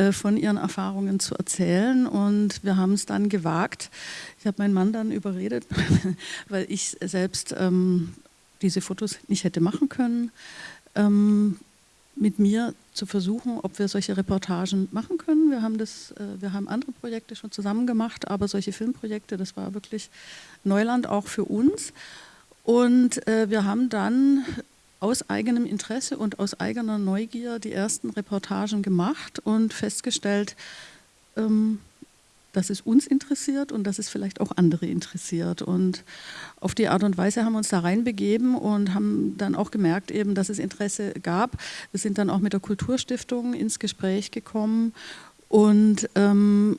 äh, von ihren Erfahrungen zu erzählen. Und wir haben es dann gewagt. Ich habe meinen Mann dann überredet, (laughs) weil ich selbst ähm, diese Fotos nicht hätte machen können. Ähm, mit mir zu versuchen, ob wir solche Reportagen machen können. Wir haben, das, äh, wir haben andere Projekte schon zusammen gemacht, aber solche Filmprojekte, das war wirklich Neuland auch für uns. Und äh, wir haben dann aus eigenem Interesse und aus eigener Neugier die ersten Reportagen gemacht und festgestellt, ähm, dass es uns interessiert und dass es vielleicht auch andere interessiert. Und auf die Art und Weise haben wir uns da reinbegeben und haben dann auch gemerkt, eben, dass es Interesse gab. Wir sind dann auch mit der Kulturstiftung ins Gespräch gekommen und ähm,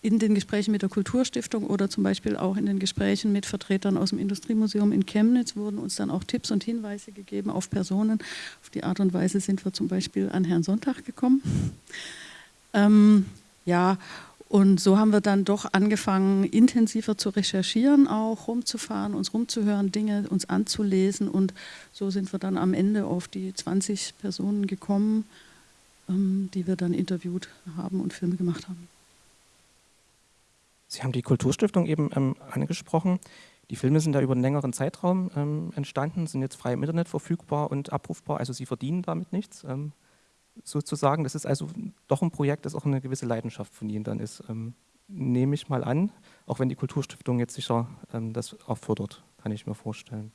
in den Gesprächen mit der Kulturstiftung oder zum Beispiel auch in den Gesprächen mit Vertretern aus dem Industriemuseum in Chemnitz wurden uns dann auch Tipps und Hinweise gegeben auf Personen. Auf die Art und Weise sind wir zum Beispiel an Herrn Sonntag gekommen. Ähm, ja, und so haben wir dann doch angefangen, intensiver zu recherchieren, auch rumzufahren, uns rumzuhören, Dinge uns anzulesen. Und so sind wir dann am Ende auf die 20 Personen gekommen, ähm, die wir dann interviewt haben und Filme gemacht haben. Sie haben die Kulturstiftung eben ähm, angesprochen. Die Filme sind da über einen längeren Zeitraum ähm, entstanden, sind jetzt frei im Internet verfügbar und abrufbar. Also Sie verdienen damit nichts. Ähm, sozusagen. Das ist also doch ein Projekt, das auch eine gewisse Leidenschaft von Ihnen dann ist. Ähm, nehme ich mal an, auch wenn die Kulturstiftung jetzt sicher ähm, das auch fördert, kann ich mir vorstellen.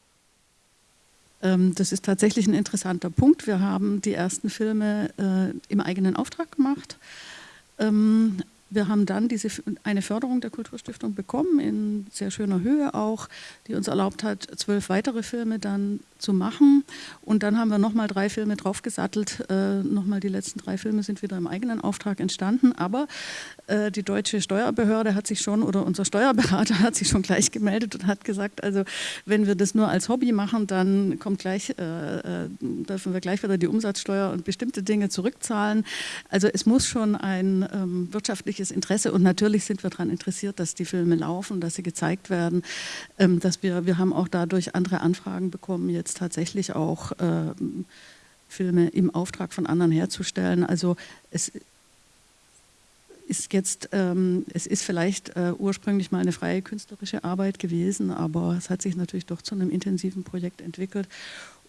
Ähm, das ist tatsächlich ein interessanter Punkt. Wir haben die ersten Filme äh, im eigenen Auftrag gemacht. Wir haben dann diese, eine Förderung der Kulturstiftung bekommen, in sehr schöner Höhe auch, die uns erlaubt hat, zwölf weitere Filme dann zu machen. Und dann haben wir nochmal drei Filme draufgesattelt. Äh, nochmal die letzten drei Filme sind wieder im eigenen Auftrag entstanden. Aber äh, die deutsche Steuerbehörde hat sich schon, oder unser Steuerberater (laughs) hat sich schon gleich gemeldet und hat gesagt, also wenn wir das nur als Hobby machen, dann kommt gleich, äh, äh dürfen wir gleich wieder die Umsatzsteuer und bestimmte Dinge zurückzahlen. Also es muss schon ein ähm, wirtschaftliches Interesse und natürlich sind wir daran interessiert, dass die Filme laufen, dass sie gezeigt werden, ähm, dass wir, wir haben auch dadurch andere Anfragen bekommen jetzt tatsächlich auch äh, Filme im Auftrag von anderen herzustellen. Also es ist jetzt, ähm, es ist vielleicht äh, ursprünglich mal eine freie künstlerische Arbeit gewesen, aber es hat sich natürlich doch zu einem intensiven Projekt entwickelt.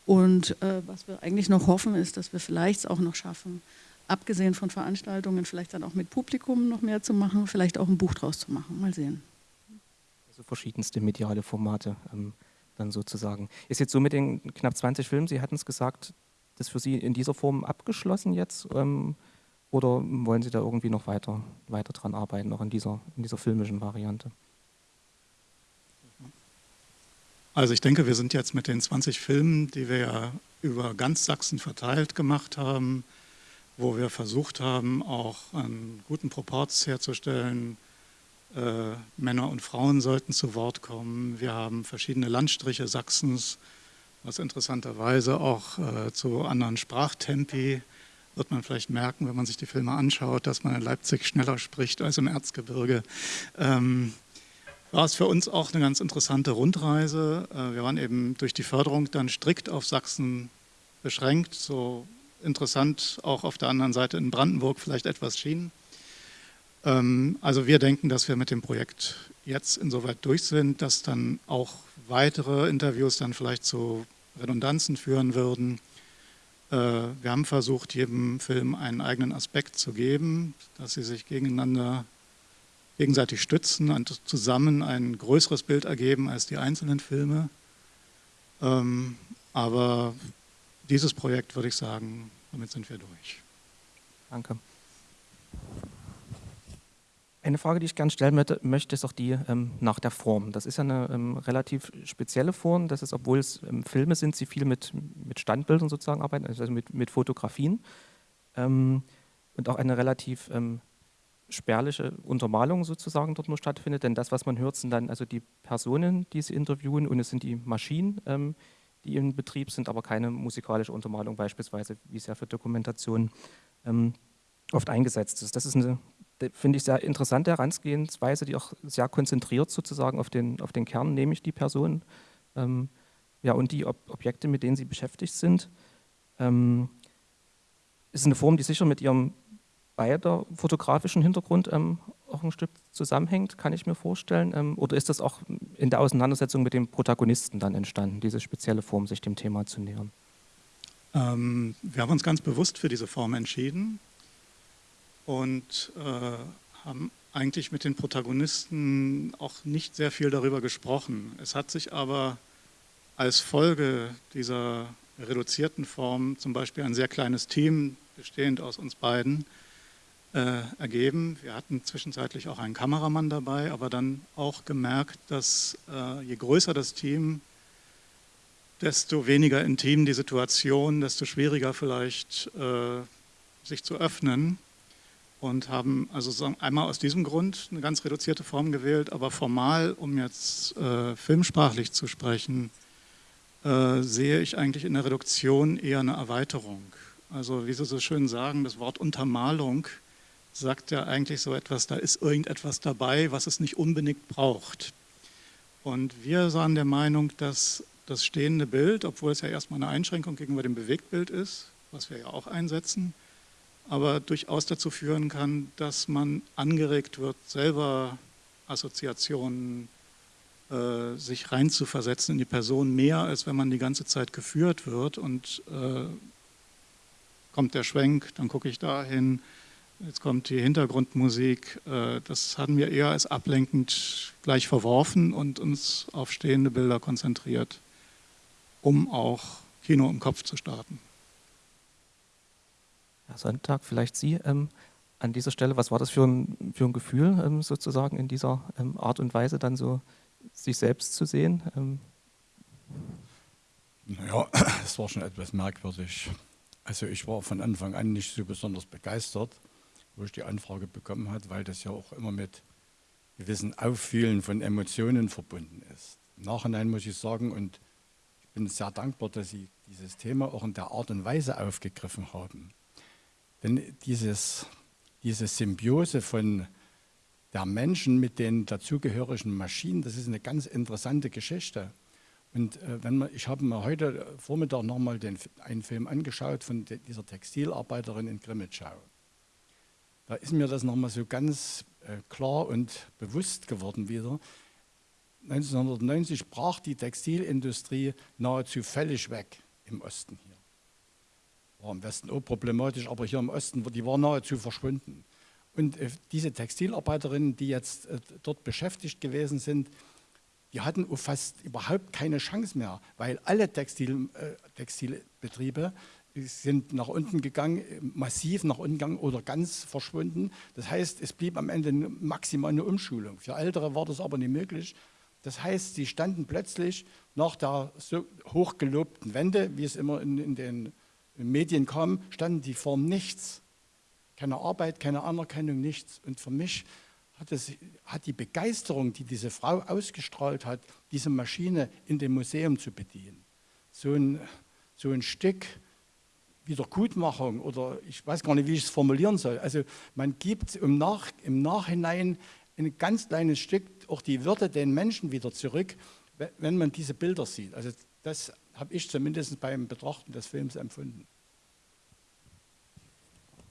Und äh, was wir eigentlich noch hoffen, ist, dass wir vielleicht auch noch schaffen, abgesehen von Veranstaltungen, vielleicht dann auch mit Publikum noch mehr zu machen, vielleicht auch ein Buch draus zu machen. Mal sehen. Also verschiedenste mediale Formate. Ähm dann sozusagen. Ist jetzt so mit den knapp 20 Filmen, Sie hatten es gesagt, das für Sie in dieser Form abgeschlossen jetzt? Ähm, oder wollen Sie da irgendwie noch weiter, weiter dran arbeiten, noch in dieser, in dieser filmischen Variante? Also ich denke, wir sind jetzt mit den 20 Filmen, die wir ja über ganz Sachsen verteilt gemacht haben, wo wir versucht haben, auch einen guten Proporz herzustellen äh, Männer und Frauen sollten zu Wort kommen. Wir haben verschiedene Landstriche Sachsens, was interessanterweise auch äh, zu anderen Sprachtempi wird man vielleicht merken, wenn man sich die Filme anschaut, dass man in Leipzig schneller spricht als im Erzgebirge. Ähm, war es für uns auch eine ganz interessante Rundreise. Äh, wir waren eben durch die Förderung dann strikt auf Sachsen beschränkt, so interessant auch auf der anderen Seite in Brandenburg vielleicht etwas schien. Ähm, also wir denken, dass wir mit dem Projekt jetzt insoweit durch sind, dass dann auch weitere Interviews dann vielleicht zu Redundanzen führen würden. Äh, wir haben versucht, jedem Film einen eigenen Aspekt zu geben, dass sie sich gegeneinander gegenseitig stützen und zusammen ein größeres Bild ergeben als die einzelnen Filme. Ähm, aber dieses Projekt, würde ich sagen, damit sind wir durch. Danke. Eine Frage, die ich gerne stellen möchte, ist auch die ähm, nach der Form. Das ist ja eine ähm, relativ spezielle Form. Das ist, obwohl es ähm, Filme sind, sie viel mit, mit Standbildern sozusagen arbeiten, also mit, mit Fotografien. Ähm, und auch eine relativ ähm, spärliche Untermalung sozusagen dort nur stattfindet. Denn das, was man hört, sind dann also die Personen, die sie interviewen und es sind die Maschinen, ähm, die in Betrieb sind, aber keine musikalische Untermalung beispielsweise, wie es ja für Dokumentationen oft eingesetzt ist. Das ist eine finde ich sehr interessante Herangehensweise, die auch sehr konzentriert sozusagen auf den, auf den Kern, nämlich die Person ähm, ja, und die Ob Objekte, mit denen sie beschäftigt sind. Ähm, ist eine Form, die sicher mit ihrem beider fotografischen Hintergrund ähm, auch ein Stück zusammenhängt, kann ich mir vorstellen. Ähm, oder ist das auch in der Auseinandersetzung mit dem Protagonisten dann entstanden, diese spezielle Form, sich dem Thema zu nähern? Ähm, wir haben uns ganz bewusst für diese Form entschieden und äh, haben eigentlich mit den Protagonisten auch nicht sehr viel darüber gesprochen. Es hat sich aber als Folge dieser reduzierten Form zum Beispiel ein sehr kleines Team, bestehend aus uns beiden, äh, ergeben. Wir hatten zwischenzeitlich auch einen Kameramann dabei, aber dann auch gemerkt, dass äh, je größer das Team, desto weniger intim die Situation, desto schwieriger vielleicht äh, sich zu öffnen und haben also einmal aus diesem Grund eine ganz reduzierte Form gewählt, aber formal, um jetzt äh, filmsprachlich zu sprechen, äh, sehe ich eigentlich in der Reduktion eher eine Erweiterung. Also wie Sie so schön sagen, das Wort Untermalung sagt ja eigentlich so etwas, da ist irgendetwas dabei, was es nicht unbedingt braucht. Und wir waren der Meinung, dass das stehende Bild, obwohl es ja erstmal eine Einschränkung gegenüber dem Bewegtbild ist, was wir ja auch einsetzen, aber durchaus dazu führen kann, dass man angeregt wird, selber Assoziationen äh, sich reinzuversetzen in die Person, mehr als wenn man die ganze Zeit geführt wird und äh, kommt der Schwenk, dann gucke ich dahin, Jetzt kommt die Hintergrundmusik. Äh, das hatten wir eher als ablenkend gleich verworfen und uns auf stehende Bilder konzentriert, um auch Kino im Kopf zu starten. Herr Sonntag, vielleicht Sie ähm, an dieser Stelle, was war das für ein, für ein Gefühl, ähm, sozusagen in dieser ähm, Art und Weise dann so sich selbst zu sehen? Ähm? Naja, (clears throat) es war schon etwas merkwürdig. Also ich war von Anfang an nicht so besonders begeistert wo ich die Anfrage bekommen habe, weil das ja auch immer mit gewissen Auffühlen von Emotionen verbunden ist. Im Nachhinein muss ich sagen, und ich bin sehr dankbar, dass Sie dieses Thema auch in der Art und Weise aufgegriffen haben. Denn dieses, diese Symbiose von der Menschen mit den dazugehörigen Maschinen, das ist eine ganz interessante Geschichte. Und äh, wenn man, ich habe mir heute Vormittag nochmal einen Film angeschaut von dieser Textilarbeiterin in Grimmitschau da ist mir das nochmal so ganz äh, klar und bewusst geworden wieder. 1990 brach die Textilindustrie nahezu völlig weg im Osten hier. War im Westen auch problematisch, aber hier im Osten, die war nahezu verschwunden. Und äh, diese Textilarbeiterinnen, die jetzt äh, dort beschäftigt gewesen sind, die hatten fast überhaupt keine Chance mehr, weil alle Textil, äh, Textilbetriebe sind nach unten gegangen, massiv nach unten gegangen oder ganz verschwunden. Das heißt, es blieb am Ende maximal eine Umschulung. Für Ältere war das aber nicht möglich. Das heißt, sie standen plötzlich nach der so hochgelobten Wende, wie es immer in, in den Medien kam, standen die vor nichts. Keine Arbeit, keine Anerkennung, nichts. Und für mich hat, es, hat die Begeisterung, die diese Frau ausgestrahlt hat, diese Maschine in dem Museum zu bedienen, so ein, so ein Stück Wiedergutmachung oder ich weiß gar nicht, wie ich es formulieren soll. Also man gibt im, Nach, im Nachhinein ein ganz kleines Stück auch die Würde den Menschen wieder zurück, wenn man diese Bilder sieht. Also das habe ich zumindest beim Betrachten des Films empfunden.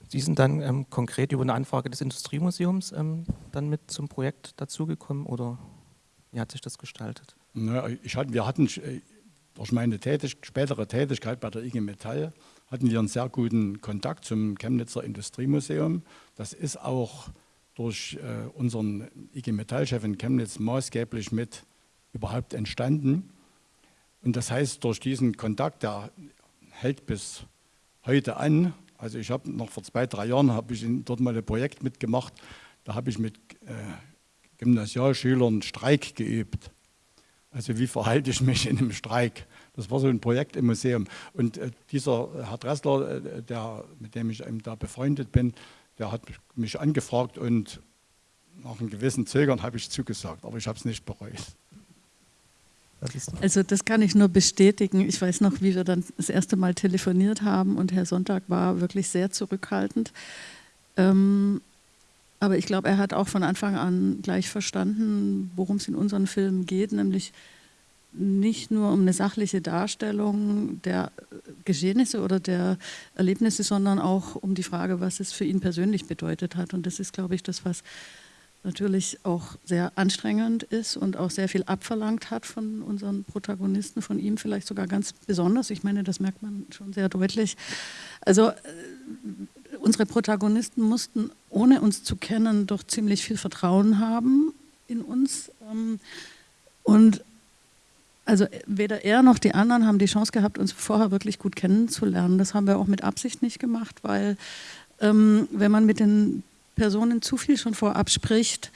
Sie sind dann ähm, konkret über eine Anfrage des Industriemuseums ähm, dann mit zum Projekt dazugekommen oder wie hat sich das gestaltet? Na, ich hatte, wir hatten äh, durch meine Tätig spätere Tätigkeit bei der IG Metall hatten wir einen sehr guten Kontakt zum Chemnitzer Industriemuseum. Das ist auch durch äh, unseren IG Metall-Chef in Chemnitz maßgeblich mit überhaupt entstanden. Und das heißt, durch diesen Kontakt, der hält bis heute an. Also ich habe noch vor zwei, drei Jahren habe ich dort mal ein Projekt mitgemacht. Da habe ich mit äh, Gymnasialschülern Streik geübt. Also wie verhalte ich mich in einem Streik? Das war so ein Projekt im Museum. Und äh, dieser Herr Dressler, äh, der, mit dem ich eben da befreundet bin, der hat mich angefragt und nach einem gewissen Zögern habe ich zugesagt, aber ich habe es nicht bereut. Also das kann ich nur bestätigen. Ich weiß noch, wie wir dann das erste Mal telefoniert haben und Herr Sonntag war wirklich sehr zurückhaltend. Ähm, aber ich glaube, er hat auch von Anfang an gleich verstanden, worum es in unseren Filmen geht, nämlich nicht nur um eine sachliche Darstellung der Geschehnisse oder der Erlebnisse, sondern auch um die Frage, was es für ihn persönlich bedeutet hat. Und das ist, glaube ich, das, was natürlich auch sehr anstrengend ist und auch sehr viel abverlangt hat von unseren Protagonisten, von ihm vielleicht sogar ganz besonders. Ich meine, das merkt man schon sehr deutlich. Also äh, unsere Protagonisten mussten, ohne uns zu kennen, doch ziemlich viel Vertrauen haben in uns. Ähm, und also weder er noch die anderen haben die Chance gehabt, uns vorher wirklich gut kennenzulernen. Das haben wir auch mit Absicht nicht gemacht, weil ähm, wenn man mit den Personen zu viel schon vorab spricht,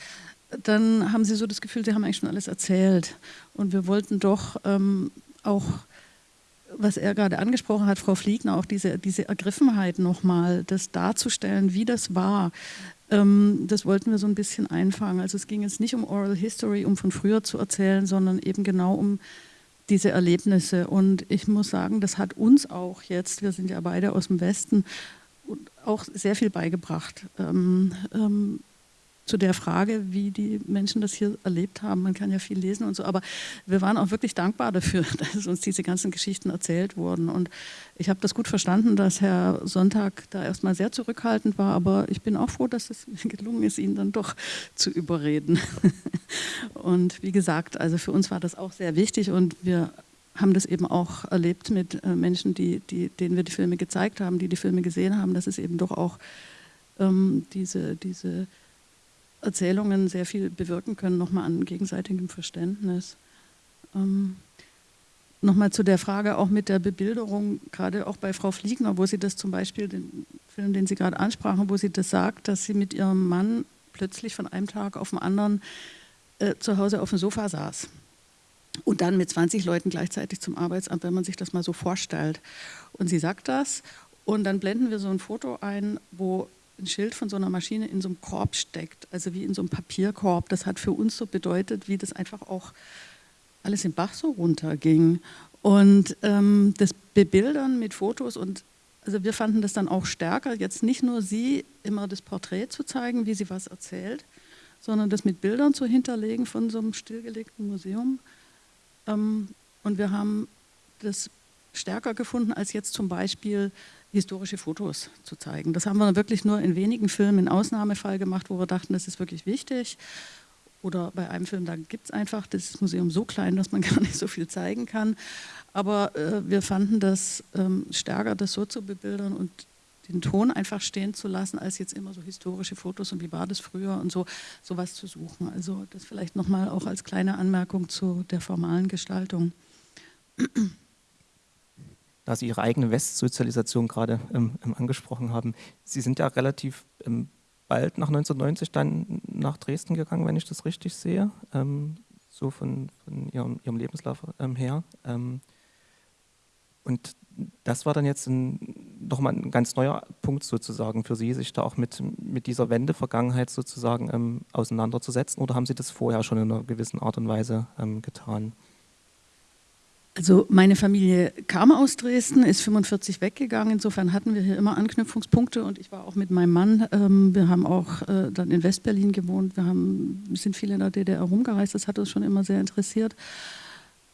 dann haben sie so das Gefühl, sie haben eigentlich schon alles erzählt. Und wir wollten doch ähm, auch, was er gerade angesprochen hat, Frau Fliegner, auch diese, diese Ergriffenheit nochmal, das darzustellen, wie das war. Ähm, das wollten wir so ein bisschen einfangen. Also es ging jetzt nicht um Oral History, um von früher zu erzählen, sondern eben genau um diese Erlebnisse. Und ich muss sagen, das hat uns auch jetzt, wir sind ja beide aus dem Westen, auch sehr viel beigebracht ähm, ähm, zu der Frage, wie die Menschen das hier erlebt haben. Man kann ja viel lesen und so, aber wir waren auch wirklich dankbar dafür, (laughs) dass uns diese ganzen Geschichten erzählt wurden. Und ich habe das gut verstanden, dass Herr Sonntag da erstmal sehr zurückhaltend war, aber ich bin auch froh, dass es (laughs) gelungen ist, ihn dann doch zu überreden. (laughs) Und wie gesagt, also für uns war das auch sehr wichtig und wir haben das eben auch erlebt mit äh, Menschen, die, die, denen wir die Filme gezeigt haben, die die Filme gesehen haben, dass es eben doch auch ähm, diese, diese Erzählungen sehr viel bewirken können, nochmal an gegenseitigem Verständnis. Ähm, nochmal zu der Frage auch mit der Bebilderung, gerade auch bei Frau Fliegner, wo sie das zum Beispiel, den Film, den Sie gerade ansprachen, wo sie das sagt, dass sie mit ihrem Mann plötzlich von einem Tag auf den anderen äh, zu Hause auf dem Sofa saß und dann mit 20 Leuten gleichzeitig zum Arbeitsamt, wenn man sich das mal so vorstellt. Und sie sagt das und dann blenden wir so ein Foto ein, wo ein Schild von so einer Maschine in so einem Korb steckt, also wie in so einem Papierkorb. Das hat für uns so bedeutet, wie das einfach auch alles im Bach so runterging. Und ähm, das Bebildern mit Fotos und also wir fanden das dann auch stärker, jetzt nicht nur sie immer das Porträt zu zeigen, wie sie was erzählt, sondern das mit Bildern zu hinterlegen von so einem stillgelegten Museum. Ähm, und wir haben das stärker gefunden, als jetzt zum Beispiel historische Fotos zu zeigen. Das haben wir wirklich nur in wenigen Filmen in Ausnahmefall gemacht, wo wir dachten, das ist wirklich wichtig. Oder bei einem Film, da gibt es einfach das Museum so klein, dass man (laughs) gar nicht so viel zeigen kann. Aber äh, wir fanden das ähm, stärker, das so zu bebildern und den Ton einfach stehen zu lassen, als jetzt immer so historische Fotos und wie war das früher und so sowas zu suchen. Also das vielleicht nochmal auch als kleine Anmerkung zu der formalen Gestaltung. Da Sie Ihre eigene Westsozialisation gerade ähm, ähm, angesprochen haben, Sie sind ja relativ ähm, bald nach 1990 dann nach Dresden gegangen, wenn ich das richtig sehe, ähm, so von, von Ihrem, Ihrem, Lebenslauf ähm, her. Ähm, und das war dann jetzt nochmal ein ganz neuer Punkt sozusagen für Sie, sich da auch mit, mit dieser Wende-Vergangenheit sozusagen auseinanderzusetzen oder haben Sie das vorher schon in einer gewissen Art und Weise getan? Also meine Familie kam aus Dresden, ist 45 weggegangen. Insofern hatten wir hier immer Anknüpfungspunkte und ich war auch mit meinem Mann. Ähm, wir haben auch äh, dann in Westberlin gewohnt. Wir haben, sind viel in der DDR rumgereist. Das hat uns schon immer sehr interessiert.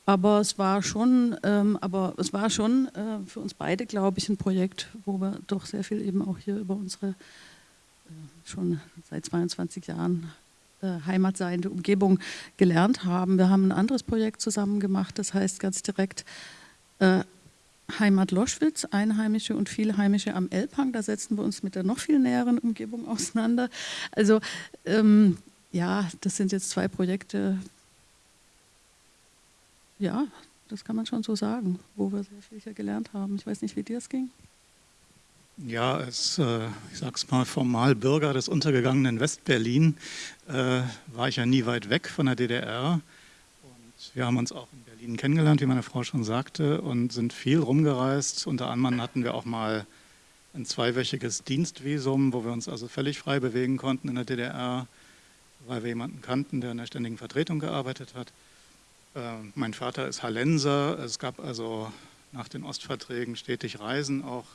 Aber es war schon, ähm, aber es war schon äh, für uns beide, glaube ich, ein Projekt, wo wir doch sehr viel eben auch hier über unsere äh, schon seit 22 Jahren heimatseiende Umgebung gelernt haben. Wir haben ein anderes Projekt zusammen gemacht, das heißt ganz direkt äh, Heimat Loschwitz, Einheimische und Vielheimische am Elbhang. Da setzen wir uns mit der noch viel näheren Umgebung auseinander. Also ähm, ja, das sind jetzt zwei Projekte, ja, das kann man schon so sagen, wo wir sehr viel hier gelernt haben. Ich weiß nicht, wie dir es ging. Ja, als, äh, ich sag's mal, formal Bürger des untergegangenen Westberlin äh, war ich ja nie weit weg von der DDR. Und wir haben uns auch in Berlin kennengelernt, wie meine Frau schon sagte, und sind viel rumgereist. Unter anderem hatten wir auch mal ein zweiwöchiges Dienstvisum, wo wir uns also völlig frei bewegen konnten in der DDR, weil wir jemanden kannten, der in der ständigen Vertretung gearbeitet hat. Ähm, mein Vater ist Hallenser. Es gab also nach den Ostverträgen stetig Reisen auch.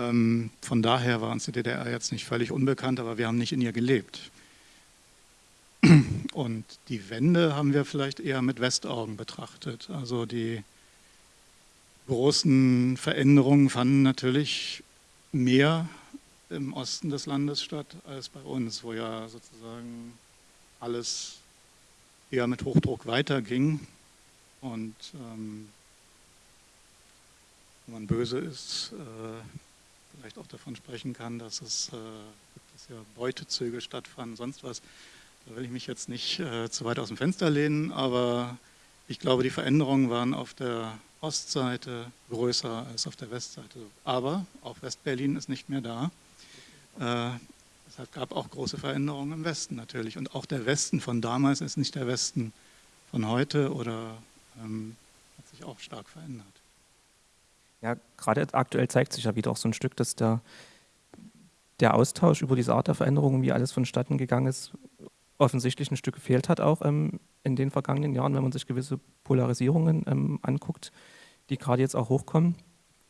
Ähm, von daher war uns die DDR jetzt nicht völlig unbekannt, aber wir haben nicht in ihr gelebt. (clears throat) Und die Wende haben wir vielleicht eher mit Westaugen betrachtet. Also die großen Veränderungen fanden natürlich mehr im Osten des Landes statt als bei uns, wo ja sozusagen alles eher mit Hochdruck weiterging. Und ähm, wenn man böse ist, äh, vielleicht auch davon sprechen kann, dass es äh, dass ja Beutezüge stattfanden, sonst was. Da will ich mich jetzt nicht äh, zu weit aus dem Fenster lehnen, aber ich glaube, die Veränderungen waren auf der Ostseite größer als auf der Westseite. Aber auch Westberlin ist nicht mehr da. Äh, es gab auch große Veränderungen im Westen natürlich. Und auch der Westen von damals ist nicht der Westen von heute oder ähm, hat sich auch stark verändert. Ja, gerade aktuell zeigt sich ja wieder auch so ein Stück, dass der, der Austausch über diese Art der Veränderungen, wie alles vonstatten gegangen ist, offensichtlich ein Stück gefehlt hat, auch ähm, in den vergangenen Jahren, wenn man sich gewisse Polarisierungen ähm, anguckt, die gerade jetzt auch hochkommen.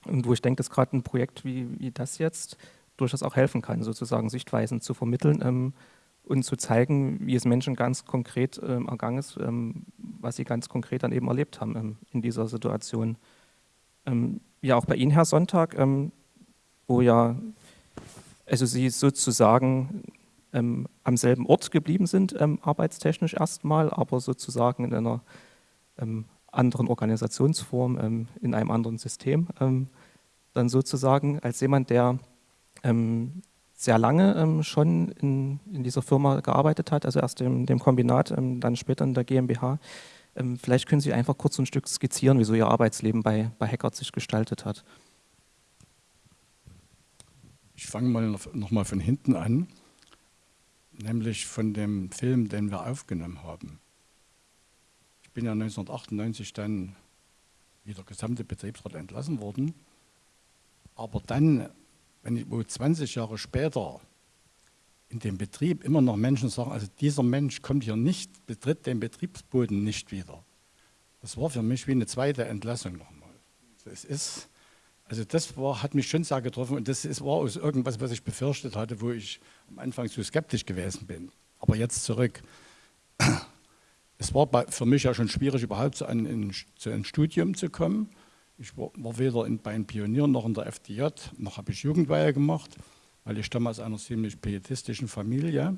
Und wo ich denke, dass gerade ein Projekt wie, wie das jetzt durchaus auch helfen kann, sozusagen Sichtweisen zu vermitteln ähm, und zu zeigen, wie es Menschen ganz konkret ähm, ergangen ist, ähm, was sie ganz konkret dann eben erlebt haben ähm, in dieser Situation. Ja, auch bei Ihnen, Herr Sonntag, wo ja, also Sie sozusagen ähm, am selben Ort geblieben sind, ähm, arbeitstechnisch erstmal, aber sozusagen in einer ähm, anderen Organisationsform, ähm, in einem anderen System, ähm, dann sozusagen als jemand, der ähm, sehr lange schon in, in, dieser Firma gearbeitet hat, also erst in dem Kombinat, dann später in der GmbH. Vielleicht können Sie einfach kurz ein Stück skizzieren, wie so Ihr Arbeitsleben bei, bei Hackert sich gestaltet hat. Ich fange mal noch mal von hinten an nämlich von dem Film, den wir aufgenommen haben. Ich bin ja 1998 dann wie der gesamte Betriebsrat entlassen worden. Aber dann, wenn ich wo 20 Jahre später in dem Betrieb immer noch Menschen sagen, also dieser Mensch kommt hier nicht, betritt den Betriebsboden nicht wieder. Das war für mich wie eine zweite Entlassung nochmal. Es ist, also das war, hat mich schon sehr getroffen und das ist, war aus irgendwas, was ich befürchtet hatte, wo ich am Anfang zu skeptisch gewesen bin. Aber jetzt zurück. Es war bei, für mich ja schon schwierig, überhaupt zu, ein, zu einem Studium zu kommen. Ich war, war weder in, bei den Pionieren noch in der FDJ, noch habe ich Jugendweihe gemacht, weil ich stamme aus einer ziemlich pietistischen Familie.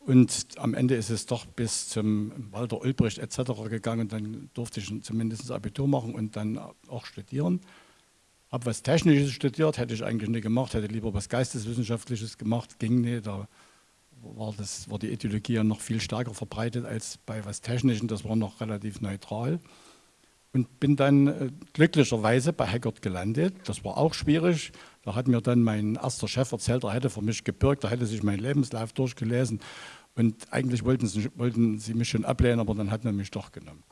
Und am Ende ist es doch bis zum Walter Ulbricht etc. gegangen dann durfte ich zumindest Abitur machen und dann auch studieren habe was Technisches studiert, hätte ich eigentlich nicht gemacht, hätte lieber was Geisteswissenschaftliches gemacht, ging nicht. Da war, das, war die Ideologie ja noch viel stärker verbreitet als bei was Technischem, das war noch relativ neutral. Und bin dann äh, glücklicherweise bei Hackert gelandet. Das war auch schwierig. Da hat mir dann mein erster Chef erzählt, er hätte für mich gebürgt, er hätte sich meinen Lebenslauf durchgelesen. Und eigentlich wollten sie, wollten sie mich schon ablehnen, aber dann hat man mich doch genommen.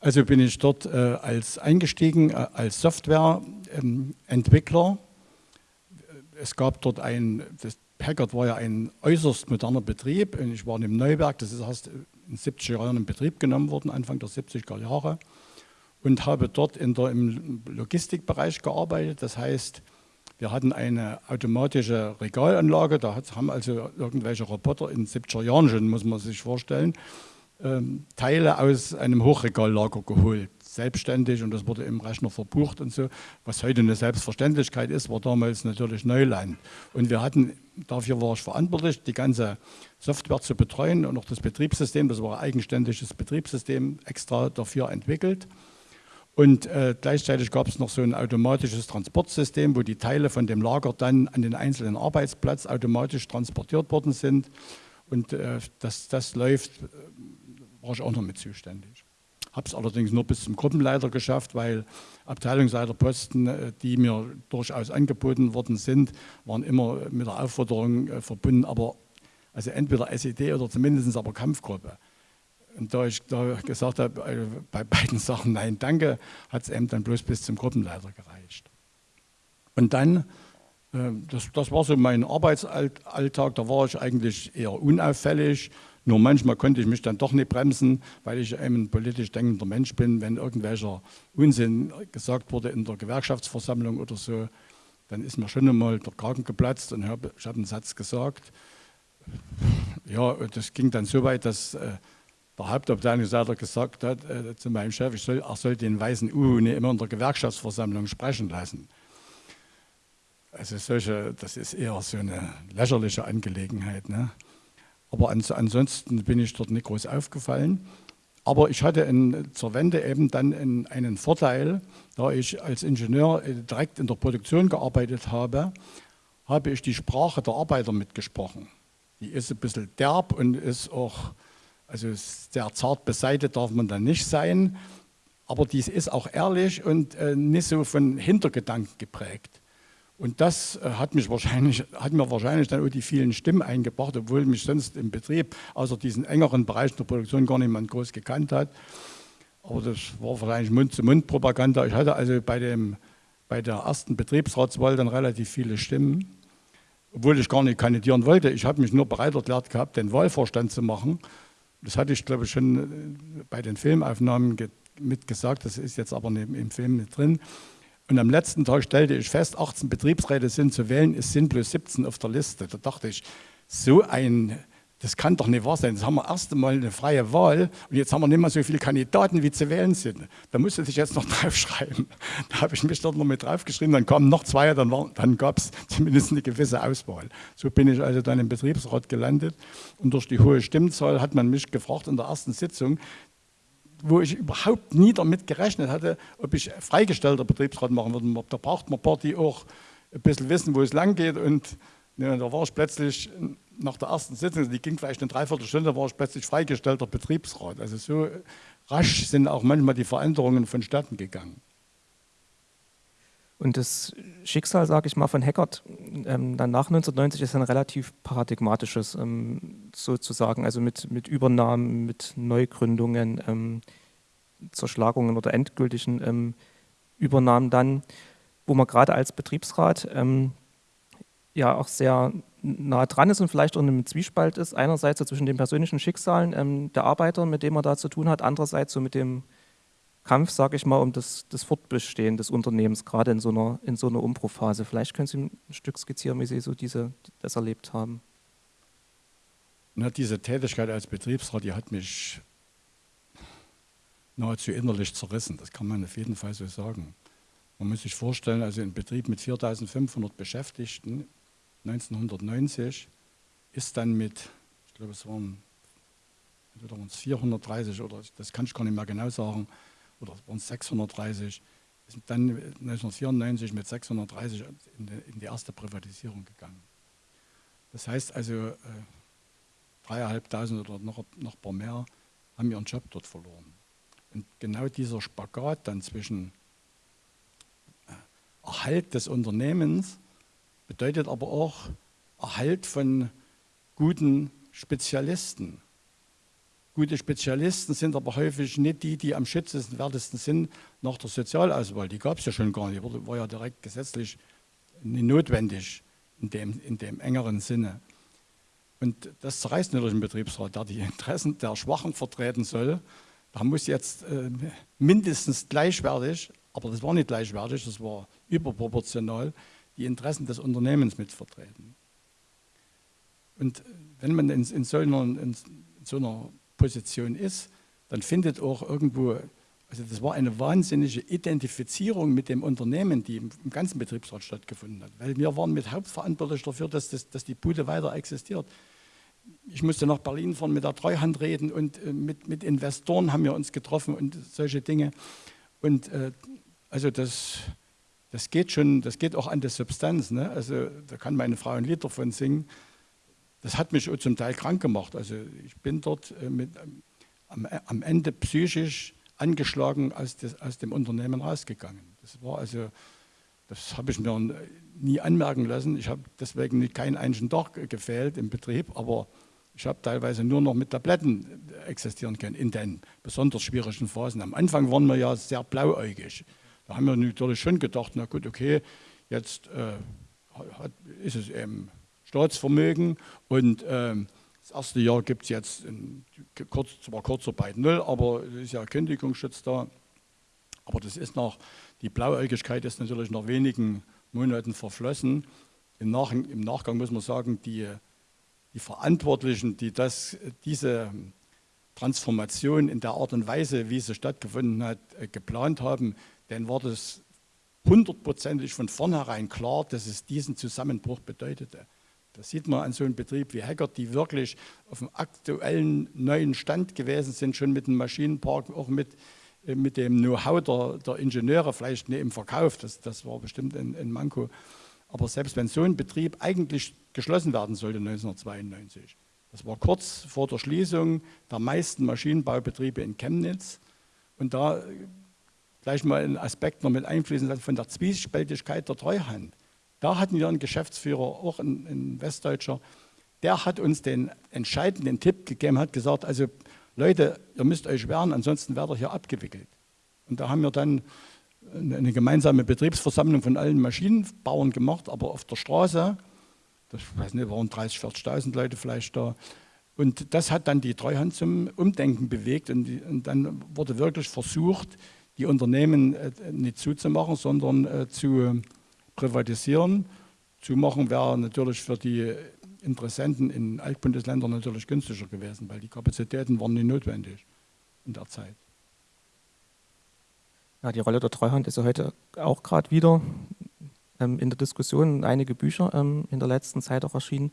Also bin ich dort äh, als eingestiegen äh, als Softwareentwickler. Ähm, es gab dort ein, das Packard war ja ein äußerst moderner Betrieb. Und ich war im Neuwerk, das ist erst in den 70er Jahren in Betrieb genommen worden, Anfang der 70er Jahre. Und habe dort in der, im Logistikbereich gearbeitet. Das heißt, wir hatten eine automatische Regalanlage, da haben also irgendwelche Roboter in den 70er Jahren schon, muss man sich vorstellen, ähm, Teile aus einem Hochregallager geholt, selbstständig und das wurde im Rechner verbucht und so. Was heute eine Selbstverständlichkeit ist, war damals natürlich Neuland. Und wir hatten, dafür war ich verantwortlich, die ganze Software zu betreuen und auch das Betriebssystem, das war ein eigenständiges Betriebssystem, extra dafür entwickelt. Und äh, gleichzeitig gab es noch so ein automatisches Transportsystem, wo die Teile von dem Lager dann an den einzelnen Arbeitsplatz automatisch transportiert worden sind. Und äh, das, das läuft war ich auch noch mit zuständig. Habe es allerdings nur bis zum Gruppenleiter geschafft, weil Abteilungsleiterposten, äh, die mir durchaus angeboten worden sind, waren immer mit der Aufforderung äh, verbunden, aber also entweder SED oder zumindest aber Kampfgruppe. Da ich gesagt habe, äh, bei beiden Sachen nein, danke, hat es eben dann bloß bis zum Gruppenleiter gereicht. Und dann, das, das war so mein Arbeitsalltag, da war ich eigentlich eher unauffällig, nur manchmal konnte ich mich dann doch nicht bremsen, weil ich ein politisch denkender Mensch bin. Wenn irgendwelcher Unsinn gesagt wurde in der Gewerkschaftsversammlung oder so, dann ist mir schon einmal der Kragen geplatzt und ich habe einen Satz gesagt. Ja, das ging dann so weit, dass äh, der Hauptabteilungsleiter gesagt hat äh, zu meinem Chef, ich soll, er soll den weißen U nicht immer in der Gewerkschaftsversammlung sprechen lassen. Also solche, das ist eher so eine lächerliche Angelegenheit. Ne? Aber ansonsten bin ich dort nicht groß aufgefallen. Aber ich hatte in, zur Wende eben dann in, einen Vorteil, da ich als Ingenieur äh, direkt in der Produktion gearbeitet habe, habe ich die Sprache der Arbeiter mitgesprochen. Die ist ein bisschen derb und ist auch, also sehr zart beseitigt darf man dann nicht sein, aber die ist auch ehrlich und äh, nicht so von Hintergedanken geprägt. Und das äh, hat, mich wahrscheinlich, hat mir wahrscheinlich dann auch die vielen Stimmen eingebracht, obwohl mich sonst im Betrieb, außer diesen engeren Bereichen der Produktion, gar niemand groß gekannt hat. Aber das war wahrscheinlich Mund-zu-Mund-Propaganda. Ich hatte also bei, dem, bei der ersten Betriebsratswahl dann relativ viele Stimmen, obwohl ich gar nicht kandidieren wollte. Ich habe mich nur bereit erklärt gehabt, den Wahlvorstand zu machen. Das hatte ich, glaube ich, schon äh, bei den Filmaufnahmen mitgesagt. Das ist jetzt aber im Film nicht drin. Und am letzten Tag stellte ich fest, 18 Betriebsräte sind zu wählen, es sind bloß 17 auf der Liste. Da dachte ich, so ein, das kann doch nicht wahr sein. Jetzt haben wir erst einmal eine freie Wahl und jetzt haben wir nicht mehr so viele Kandidaten, wie zu wählen sind. Da musste ich jetzt noch (laughs) draufschreiben. Da habe ich mich dort noch mit draufgeschrieben, dann kamen noch zwei, dann, dann gab es (laughs) zumindest eine gewisse Auswahl. So bin ich also dann im Betriebsrat gelandet und durch die hohe Stimmzahl hat man mich gefragt in der ersten Sitzung, wo ich überhaupt nie damit gerechnet hatte, ob ich freigestellter Betriebsrat machen würde. Da braucht man Party auch ein bisschen wissen, wo es lang geht. Und ja, da war ich plötzlich nach der ersten Sitzung, die ging vielleicht eine Dreiviertelstunde, war ich plötzlich freigestellter Betriebsrat. Also so rasch sind auch manchmal die Veränderungen vonstatten gegangen. Und das Schicksal, sage ich mal, von Hackert ähm, dann nach 1990 ist ein relativ paradigmatisches ähm, sozusagen, also mit, mit Übernahmen, mit Neugründungen, ähm, Zerschlagungen oder endgültigen ähm, Übernahmen dann, wo man gerade als Betriebsrat ähm, ja auch sehr nah dran ist und vielleicht auch in einem Zwiespalt ist. Einerseits so zwischen den persönlichen Schicksalen ähm, der Arbeiter, mit denen man da zu tun hat, andererseits so mit dem Kampf, sage ich mal, um das, das, Fortbestehen des Unternehmens, gerade in so einer, in so einer Umbruchphase. Vielleicht können Sie ein Stück skizzieren, wie Sie so diese, das erlebt haben. Na, diese Tätigkeit als Betriebsrat, die hat mich nahezu innerlich zerrissen. Das kann man auf jeden Fall so sagen. Man muss sich vorstellen, also ein Betrieb mit 4500 Beschäftigten 1990 ist dann mit, ich glaube es waren entweder waren es 430 oder das kann ich gar nicht mehr genau sagen, oder waren es 630, sind dann 1994 mit 630 in die, in die erste Privatisierung gegangen. Das heißt also, äh, dreieinhalbtausend oder noch, noch ein paar mehr haben ihren Job dort verloren. Und genau dieser Spagat dann zwischen äh, Erhalt des Unternehmens bedeutet aber auch Erhalt von guten Spezialisten, Gute Spezialisten sind aber häufig nicht die, die am schützenswertesten sind nach der Sozialauswahl. Die gab es ja schon gar nicht, war ja direkt gesetzlich nicht notwendig in dem, in dem engeren Sinne. Und das zerreißt natürlich einen Betriebsrat, der die Interessen der Schwachen vertreten soll. Da muss jetzt äh, mindestens gleichwertig, aber das war nicht gleichwertig, das war überproportional, die Interessen des Unternehmens mitvertreten. Und wenn man in, in, so, einer, in so einer Position ist, dann findet auch irgendwo, also das war eine wahnsinnige Identifizierung mit dem Unternehmen, die im, im ganzen Betriebsrat stattgefunden hat. Weil wir waren mit hauptverantwortlich dafür, dass, das, dass die Bude weiter existiert. Ich musste nach Berlin fahren, mit der Treuhand reden und äh, mit, mit Investoren haben wir uns getroffen und solche Dinge. Und äh, also das, das geht schon, das geht auch an der Substanz. Ne? Also da kann meine Frau ein Lied davon singen das hat mich zum Teil krank gemacht. Also ich bin dort äh, mit, am, am, Ende psychisch angeschlagen aus, des, aus, dem Unternehmen rausgegangen. Das war also, das habe ich mir nie anmerken lassen. Ich habe deswegen keinen einzigen Tag gefehlt im Betrieb, aber ich habe teilweise nur noch mit Tabletten existieren können in den besonders schwierigen Phasen. Am Anfang waren wir ja sehr blauäugig. Da haben wir natürlich schon gedacht, na gut, okay, jetzt äh, hat, ist es eben Staatsvermögen und ähm, das erste Jahr gibt es jetzt in, kurz, zwar Kurzarbeit null, aber es ist ja Kündigungsschutz da. Aber das ist nach, die Blauäugigkeit ist natürlich nach wenigen Monaten verflossen. Im, Nach, Im, Nachgang muss man sagen, die, die Verantwortlichen, die das, diese Transformation in der Art und Weise, wie sie stattgefunden hat, äh, geplant haben, denen war das hundertprozentig von vornherein klar, dass es diesen Zusammenbruch bedeutete. Das sieht man an so einem Betrieb wie Hackert, die wirklich auf dem aktuellen neuen Stand gewesen sind, schon mit dem Maschinenpark, auch mit, äh, mit dem Know-how der, der, Ingenieure, vielleicht nicht im Verkauf, das, das war bestimmt ein, ein Manko. Aber selbst wenn so ein Betrieb eigentlich geschlossen werden sollte 1992, das war kurz vor der Schließung der meisten Maschinenbaubetriebe in Chemnitz. Und da gleich mal einen Aspekt noch mit einfließen lassen von der Zwiespältigkeit der Treuhand. Da hatten wir einen Geschäftsführer, auch ein, ein Westdeutscher, der hat uns den entscheidenden Tipp gegeben, hat gesagt, also Leute, ihr müsst euch wehren, ansonsten werdet ihr hier abgewickelt. Und da haben wir dann eine gemeinsame Betriebsversammlung von allen Maschinenbauern gemacht, aber auf der Straße, ich weiß nicht, waren 30.000, 40.000 Leute vielleicht da. Und das hat dann die Treuhand zum Umdenken bewegt und, die, und dann wurde wirklich versucht, die Unternehmen äh, nicht zuzumachen, sondern äh, zu privatisieren. Zumachen wäre natürlich für die Interessenten in Altbundesländern natürlich günstiger gewesen, weil die Kapazitäten waren nicht notwendig in der Zeit. Ja, die Rolle der Treuhand ist ja heute auch gerade wieder ähm, in der Diskussion. Einige Bücher ähm, in der letzten Zeit auch erschienen.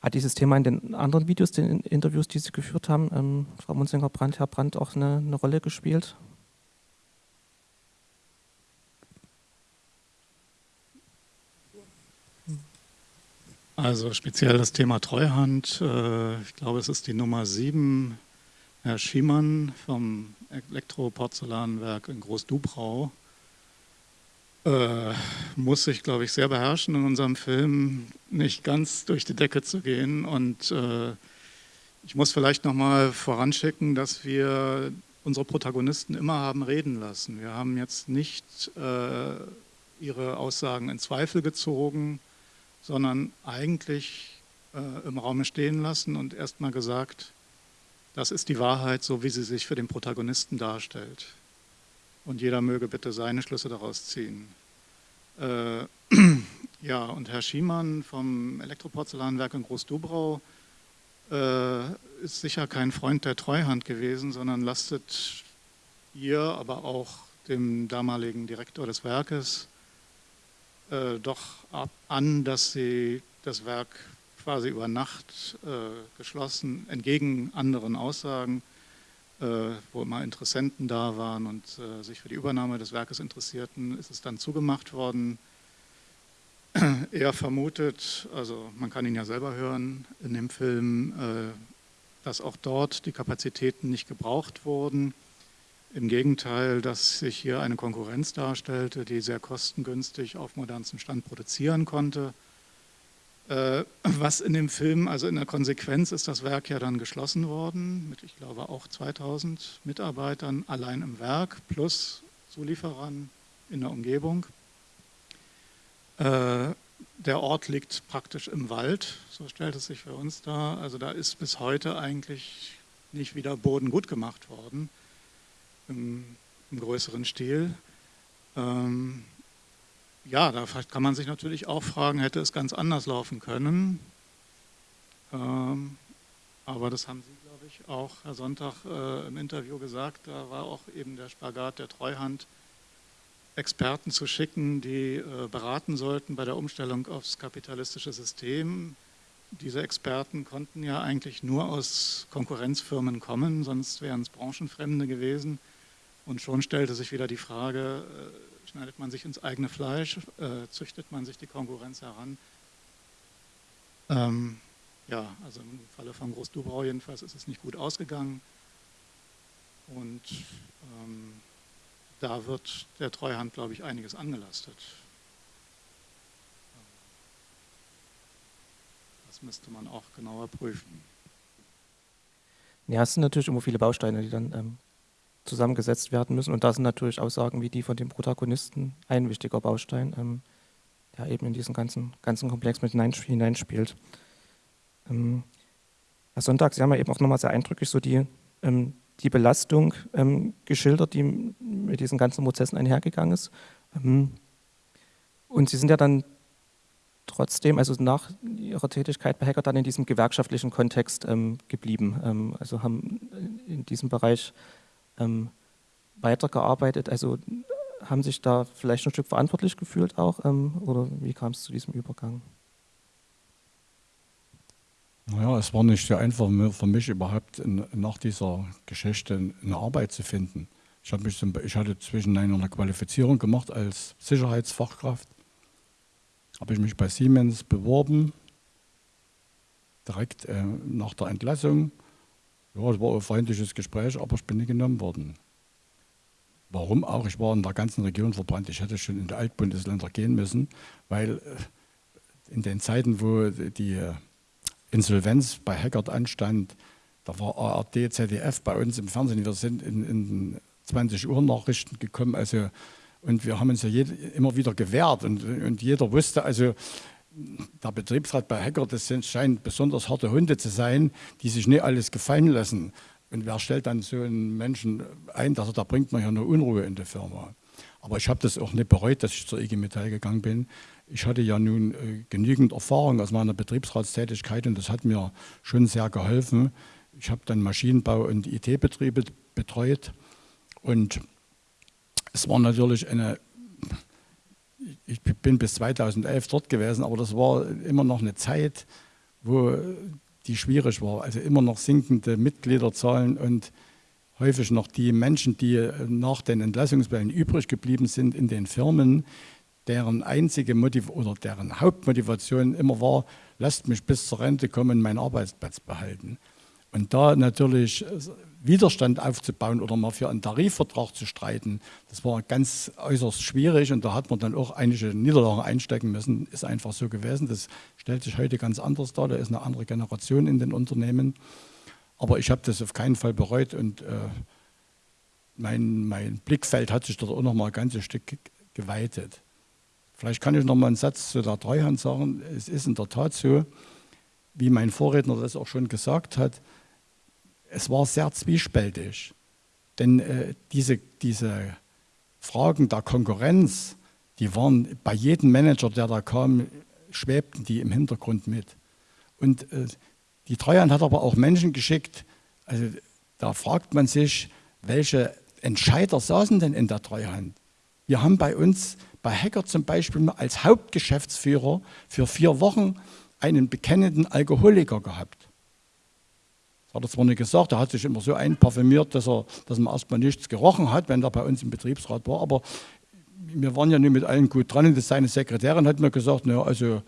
Hat dieses Thema in den anderen Videos, den Interviews, die Sie geführt haben, ähm, Frau Munzinger-Brandt, Herr Brandt, auch eine, eine Rolle gespielt? Also speziell das Thema Treuhand. Äh, ich glaube, es ist die Nummer 7, Herr Schiemann vom Elektroporzellanwerk in Großdubrau. Äh, muss sich, glaube ich, sehr beherrschen, in unserem Film nicht ganz durch die Decke zu gehen. Und äh, ich muss vielleicht nochmal voranschicken, dass wir unsere Protagonisten immer haben reden lassen. Wir haben jetzt nicht ihre Aussagen in Zweifel gezogen, sondern eigentlich äh, im Raum stehen lassen und erstmal gesagt, das ist die Wahrheit, so wie sie sich für den Protagonisten darstellt. Und jeder möge bitte seine Schlüsse daraus ziehen. Äh, (clears throat) ja, und Herr Schiemann vom Elektroporzellanwerk in Großdubrau äh, ist sicher kein Freund der Treuhand gewesen, sondern lastet ihr, aber auch dem damaligen Direktor des Werkes äh, doch an, dass sie das Werk quasi über Nacht äh, geschlossen, entgegen anderen Aussagen, äh, wo immer Interessenten da waren und äh, sich für die Übernahme des Werkes interessierten, ist es dann zugemacht worden. (clears throat) Er vermutet, also man kann ihn ja selber hören in dem Film, äh, dass auch dort die Kapazitäten nicht gebraucht wurden im Gegenteil, dass sich hier eine Konkurrenz darstellte, die sehr kostengünstig auf modernstem Stand produzieren konnte. Äh, was in dem Film, also in der Konsequenz ist das Werk ja dann geschlossen worden, mit ich glaube auch 2000 Mitarbeitern allein im Werk plus Zulieferern in der Umgebung. Äh, der Ort liegt praktisch im Wald, so stellt es sich für uns dar. Also da ist bis heute eigentlich nicht wieder Boden gut gemacht worden im, im größeren Stil. Ähm, ja, da kann man sich natürlich auch fragen, hätte es ganz anders laufen können. Ähm, aber das haben Sie, glaube ich, auch Herr Sonntag äh, im Interview gesagt. Da war auch eben der Spagat der Treuhand, Experten zu schicken, die äh, beraten sollten bei der Umstellung aufs kapitalistische System. Diese Experten konnten ja eigentlich nur aus Konkurrenzfirmen kommen, sonst wären es Branchenfremde gewesen. Und schon stellte sich wieder die Frage, äh, schneidet man sich ins eigene Fleisch, äh, züchtet man sich die Konkurrenz heran? Ähm, ja, also im Falle von Groß-Dubrau jedenfalls ist es nicht gut ausgegangen. Und ähm, da wird der Treuhand, glaube ich, einiges angelastet. Das müsste man auch genauer prüfen. Ja, es sind natürlich immer viele Bausteine, die dann ähm, zusammengesetzt werden müssen. Und da sind natürlich Aussagen wie die von dem Protagonisten ein wichtiger Baustein, ähm, der eben in diesen ganzen, ganzen Komplex mit hineinspielt. Ähm, Herr Sonntag, Sie haben ja eben auch nochmal sehr eindrücklich so die, ähm, die Belastung ähm, geschildert, die mit diesen ganzen Prozessen einhergegangen ist. Ähm, und Sie sind ja dann trotzdem, also nach Ihrer Tätigkeit bei Hacker, dann in diesem gewerkschaftlichen Kontext ähm, geblieben. also haben in diesem Bereich ähm, weitergearbeitet, also haben sich da vielleicht ein Stück verantwortlich gefühlt auch ähm, oder wie kam es zu diesem Übergang? Naja, es war nicht so einfach für mich überhaupt nach dieser Geschichte eine Arbeit zu finden. Ich, mich zum, ich hatte zwischen einer Qualifizierung gemacht als Sicherheitsfachkraft, habe ich mich bei Siemens beworben, direkt äh, nach der Entlassung. Ja, es war ein freundliches Gespräch, aber ich bin nicht genommen worden. Warum auch? Ich war in der ganzen Region verbrannt. Ich hätte schon in die Altbundesländer gehen müssen, weil äh, in den Zeiten, wo die äh, Insolvenz bei Hackert anstand, da war ARD, ZDF bei uns im Fernsehen. Wir sind in, in 20 Uhr Nachrichten gekommen. Also, und wir haben uns ja jede, immer wieder gewehrt. Und, und jeder wusste, also der Betriebsrat bei Hacker, das sind, scheinen besonders harte Hunde zu sein, die sich nicht alles gefallen lassen. Und wer stellt dann so einen Menschen ein, dass er, da bringt man ja nur Unruhe in die Firma. Aber ich habe das auch nicht bereut, dass ich zur IG Metall gegangen bin. Ich hatte ja nun äh, genügend Erfahrung aus meiner Betriebsratstätigkeit und das hat mir schon sehr geholfen. Ich habe dann Maschinenbau und IT-Betriebe betreut und es war natürlich eine, ich bin bis 2011 dort gewesen, aber das war immer noch eine Zeit, wo die schwierig war. Also immer noch sinkende Mitgliederzahlen und häufig noch die Menschen, die nach den Entlassungswellen übrig geblieben sind in den Firmen, deren einzige Motiv oder deren Hauptmotivation immer war, lasst mich bis zur Rente kommen meinen Arbeitsplatz behalten. Und da natürlich Widerstand aufzubauen oder mal für einen Tarifvertrag zu streiten, das war ganz äußerst schwierig und da hat man dann auch einige Niederlagen einstecken müssen, ist einfach so gewesen. Das stellt sich heute ganz anders dar, da ist eine andere Generation in den Unternehmen. Aber ich habe das auf keinen Fall bereut und äh, mein, mein Blickfeld hat sich dort auch noch mal ein ganzes Stück geweitet. Vielleicht kann ich noch mal einen Satz zu der Treuhand sagen. Es ist in der Tat so, wie mein Vorredner das auch schon gesagt hat, es war sehr zwiespältig. Denn äh, diese, diese Fragen der Konkurrenz, die waren bei jedem Manager, der da kam, schwebten die im Hintergrund mit. Und äh, die Treuhand hat aber auch Menschen geschickt, also da fragt man sich, welche Entscheider saßen denn in der Treuhand? Wir haben bei uns, bei Hacker zum Beispiel, als Hauptgeschäftsführer für vier Wochen einen bekennenden Alkoholiker gehabt. Hat er zwar nicht gesagt, er hat sich immer so einparfümiert, dass, er, dass man erstmal nichts gerochen hat, wenn er bei uns im Betriebsrat war, aber wir waren ja nicht mit allen gut dran und seine Sekretärin hat mir gesagt, naja, also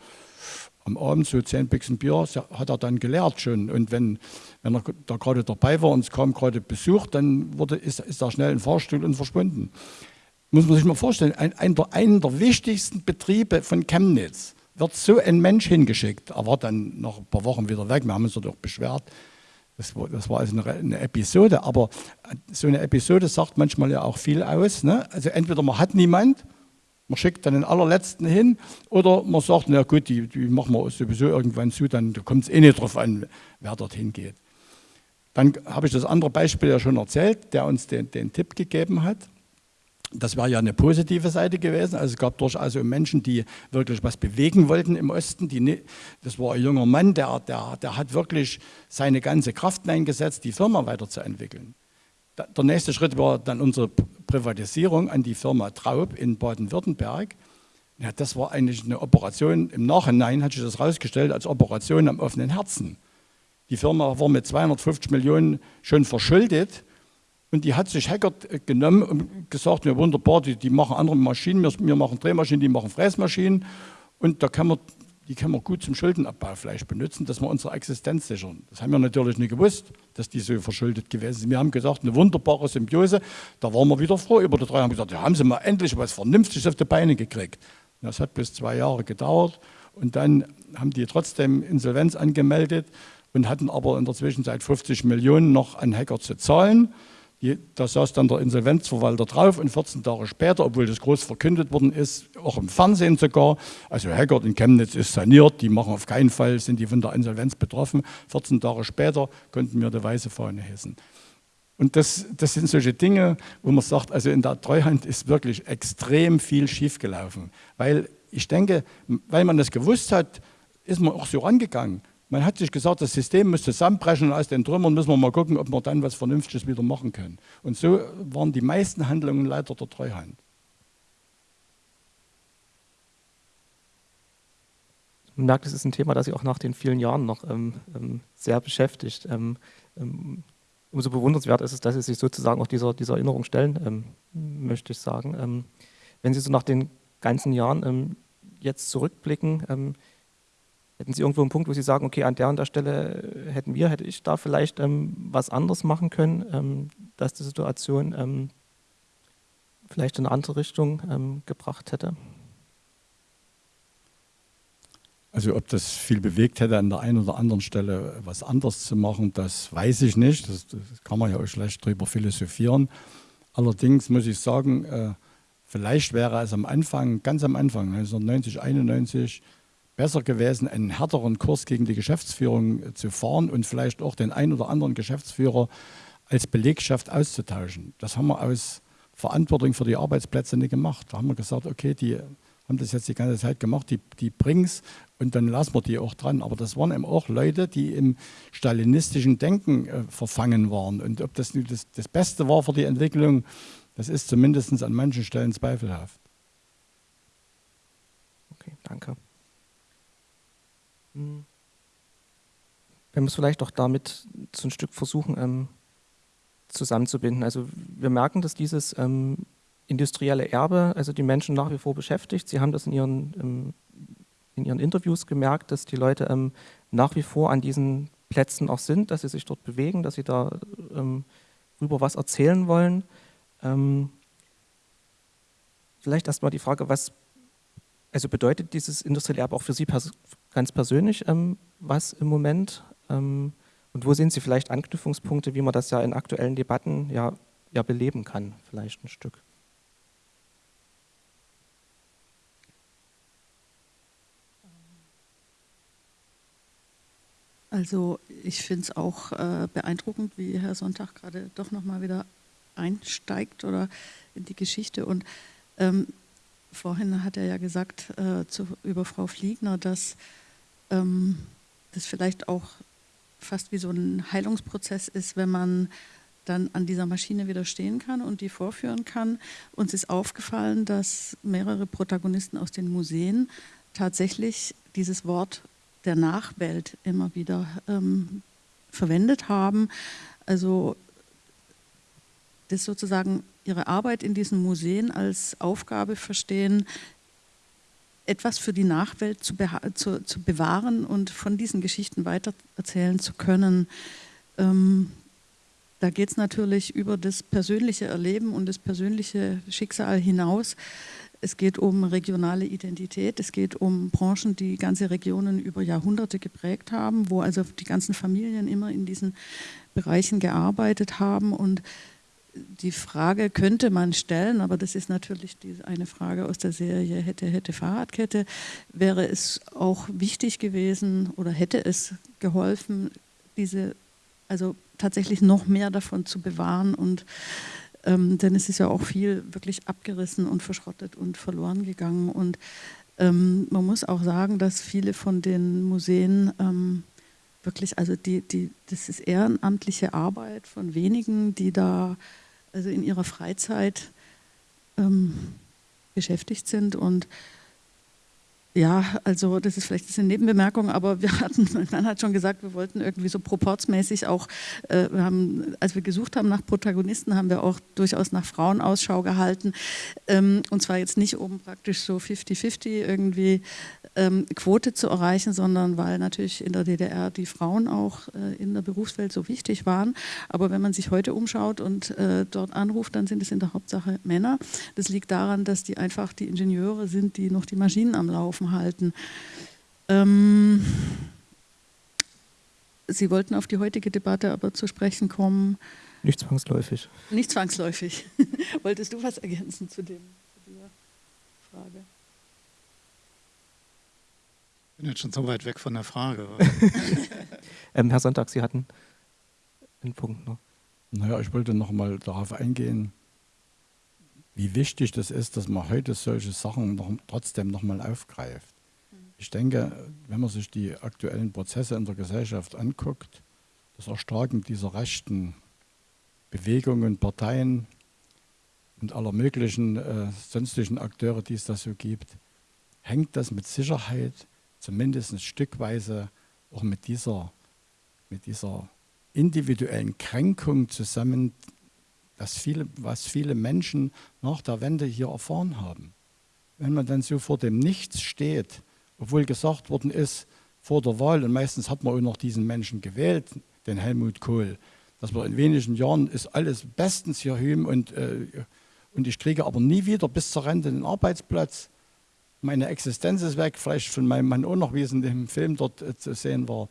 am Abend so zehn Büchsen Bier hat er dann gelehrt schon. Und wenn, wenn er da gerade dabei war und es kam gerade Besuch, dann wurde, ist, ist er schnell den Fahrstuhl und verschwunden. Muss man sich mal vorstellen, ein, ein der, einen der wichtigsten Betriebe von Chemnitz wird so ein Mensch hingeschickt. Er war dann nach ein paar Wochen wieder weg. Wir haben uns dort auch beschwert. Das das war also eine, Episode, aber so eine Episode sagt manchmal ja auch viel aus. Ne? Also entweder man hat niemand, man schickt dann den allerletzten hin oder man sagt, na gut, die, die machen wir sowieso irgendwann zu, dann kommt es eh nicht drauf an, wer dorthin geht. Dann habe ich das andere Beispiel ja schon erzählt, der uns den, den Tipp gegeben hat. Das wäre ja eine positive Seite gewesen. Also es gab durchaus Menschen, die wirklich was bewegen wollten im Osten. Die, das war ein junger Mann, der, der, der hat wirklich seine ganze Kraft eingesetzt, die Firma weiterzuentwickeln. Der nächste Schritt war dann unsere Privatisierung an die Firma Traub in Baden-Württemberg. Ja, das war eigentlich eine Operation, im Nachhinein hat sich das herausgestellt als Operation am offenen Herzen. Die Firma war mit 250 Millionen schon verschuldet und die hat sich Hackert äh, genommen und gesagt, ja wunderbar, die, die machen andere Maschinen, wir, machen Drehmaschinen, die machen Fräsmaschinen. Und da kann man, die können wir gut zum Schuldenabbau vielleicht benutzen, dass wir unsere Existenz sichern. Das haben wir natürlich nicht gewusst, dass die so verschuldet gewesen sind. Wir haben gesagt, eine wunderbare Symbiose. Da waren wir wieder froh über die drei. Haben gesagt, ja, haben sie mal endlich was Vernünftiges auf die Beine gekriegt. Das hat bis zwei Jahre gedauert. Und dann haben die trotzdem Insolvenz angemeldet und hatten aber in der Zwischenzeit 50 Millionen noch an Hacker zu zahlen. Da saß dann der Insolvenzverwalter drauf und 14 Tage später, obwohl das groß verkündet worden ist, auch im Fernsehen sogar, also Haggard in Chemnitz ist saniert, die machen auf keinen Fall, sind die von der Insolvenz betroffen. 14 Tage später konnten wir die weiße Fahne hissen. Und das, das sind solche Dinge, wo man sagt, also in der Treuhand ist wirklich extrem viel schiefgelaufen. Weil ich denke, weil man das gewusst hat, ist man auch so rangegangen. Man hat sich gesagt, das System muss zusammenbrechen und aus den Trümmern müssen wir mal gucken, ob wir dann was Vernünftiges wieder machen können. Und so waren die meisten Handlungen leider der Treuhand. Man merkt, es ist ein Thema, das Sie auch nach den vielen Jahren noch ähm, ähm sehr beschäftigt. Ähm, ähm, umso bewundernswert ist es, dass Sie sich sozusagen auch dieser, dieser Erinnerung stellen, ähm, möchte ich sagen. Ähm, wenn Sie so nach den ganzen Jahren jetzt zurückblicken, Hätten Sie irgendwo einen Punkt, wo Sie sagen, okay, an der und der Stelle hätten wir, hätte ich da vielleicht ähm, was anderes machen können, ähm, dass die Situation ähm, vielleicht in eine andere Richtung ähm, gebracht hätte? Also ob das viel bewegt hätte, an der einen oder anderen Stelle was anderes zu machen, das weiß ich nicht. Das, das kann man ja auch schlecht drüber philosophieren. Allerdings muss ich sagen, äh, vielleicht wäre es am Anfang, ganz am Anfang, 1990, 91, besser gewesen, einen härteren Kurs gegen die Geschäftsführung zu fahren und vielleicht auch den einen oder anderen Geschäftsführer als Belegschaft auszutauschen. Das haben wir aus Verantwortung für die Arbeitsplätze nicht gemacht. Da haben wir gesagt, okay, die haben das jetzt die ganze Zeit gemacht, die, die es und dann lassen wir die auch dran. Aber das waren eben auch Leute, die im stalinistischen Denken äh, verfangen waren. Und ob das, das das Beste war für die Entwicklung, das ist zumindest an manchen Stellen zweifelhaft. Okay, danke. Wenn wir es vielleicht auch damit so ein Stück versuchen ähm, zusammenzubinden. Also wir merken, dass dieses ähm, industrielle Erbe, also die Menschen nach wie vor beschäftigt. Sie haben das in ihren, ähm, in ihren Interviews gemerkt, dass die Leute ähm, nach wie vor an diesen Plätzen auch sind, dass sie sich dort bewegen, dass sie da ähm, rüber was erzählen wollen. Ähm, vielleicht erstmal die Frage, was also bedeutet dieses industrielle Erbe auch für Sie pers ganz persönlich ähm, was im Moment? Ähm, und wo sehen Sie vielleicht Anknüpfungspunkte, wie man das ja in aktuellen Debatten ja, ja beleben kann, vielleicht ein Stück? Also ich finde es auch äh, beeindruckend, wie Herr Sonntag gerade doch nochmal wieder einsteigt oder in die Geschichte. Und ähm, vorhin hat er ja gesagt äh, zu, über Frau Fliegner, dass ähm, das vielleicht auch fast wie so ein Heilungsprozess ist, wenn man dann an dieser Maschine wieder stehen kann und die vorführen kann. Uns ist aufgefallen, dass mehrere Protagonisten aus den Museen tatsächlich dieses Wort der Nachwelt immer wieder ähm, verwendet haben. Also das sozusagen ihre Arbeit in diesen Museen als Aufgabe verstehen, etwas für die Nachwelt zu, zu, zu bewahren und von diesen Geschichten weitererzählen zu können. Ähm, da geht es natürlich über das persönliche Erleben und das persönliche Schicksal hinaus. Es geht um regionale Identität, es geht um Branchen, die ganze Regionen über Jahrhunderte geprägt haben, wo also die ganzen Familien immer in diesen Bereichen gearbeitet haben und die Frage könnte man stellen, aber das ist natürlich eine Frage aus der Serie Hätte, hätte Fahrradkette. Wäre es auch wichtig gewesen oder hätte es geholfen, diese, also tatsächlich noch mehr davon zu bewahren und ähm, denn es ist ja auch viel wirklich abgerissen und verschrottet und verloren gegangen und ähm, man muss auch sagen, dass viele von den Museen ähm, wirklich, also die, die, das ist ehrenamtliche Arbeit von wenigen, die da also in ihrer Freizeit ähm, beschäftigt sind und ja, also das ist vielleicht eine Nebenbemerkung, aber wir (laughs) hatten, man hat schon gesagt, wir wollten irgendwie so proportsmäßig auch, äh, wir haben, als wir gesucht haben nach Protagonisten, haben wir auch durchaus nach Frauen Ausschau gehalten. Ähm, und zwar jetzt nicht, um praktisch so 50-50 irgendwie ähm, Quote zu erreichen, sondern weil natürlich in der DDR die Frauen auch äh, in der Berufswelt so wichtig waren. Aber wenn man sich heute umschaut und äh, dort anruft, dann sind es in der Hauptsache Männer. Das liegt daran, dass die einfach die Ingenieure sind, die noch die Maschinen am Laufen halten. Ähm, Sie wollten auf die heutige Debatte aber zu sprechen kommen. Nicht zwangsläufig. Nicht zwangsläufig. (laughs) Wolltest du was ergänzen zu, dem, zu dieser Frage? Ich bin jetzt schon so weit weg von der Frage. (laughs) ähm, Herr Sonntag, Sie hatten einen Punkt noch. Naja, ich wollte noch mal darauf eingehen, wie wichtig das ist, dass man heute solche Sachen noch, trotzdem nochmal aufgreift. Ich denke, wenn man sich die aktuellen Prozesse in der Gesellschaft anguckt, das Erstarken dieser rechten Bewegungen, Parteien und aller möglichen äh, sonstigen Akteure, die es da so gibt, hängt das mit Sicherheit zumindest stückweise auch mit dieser, mit dieser individuellen Kränkung zusammen, das viele, was viele Menschen nach der Wende hier erfahren haben. Wenn man dann so vor dem Nichts steht, obwohl gesagt worden ist vor der Wahl, und meistens hat man auch noch diesen Menschen gewählt, den Helmut Kohl, dass wir in wenigen Jahren ist alles bestens hier hüben und, äh, und ich kriege aber nie wieder bis zur Rente einen Arbeitsplatz. Meine Existenz ist weg, vielleicht von meinem Mann auch noch, wie es in dem Film dort äh, zu sehen war.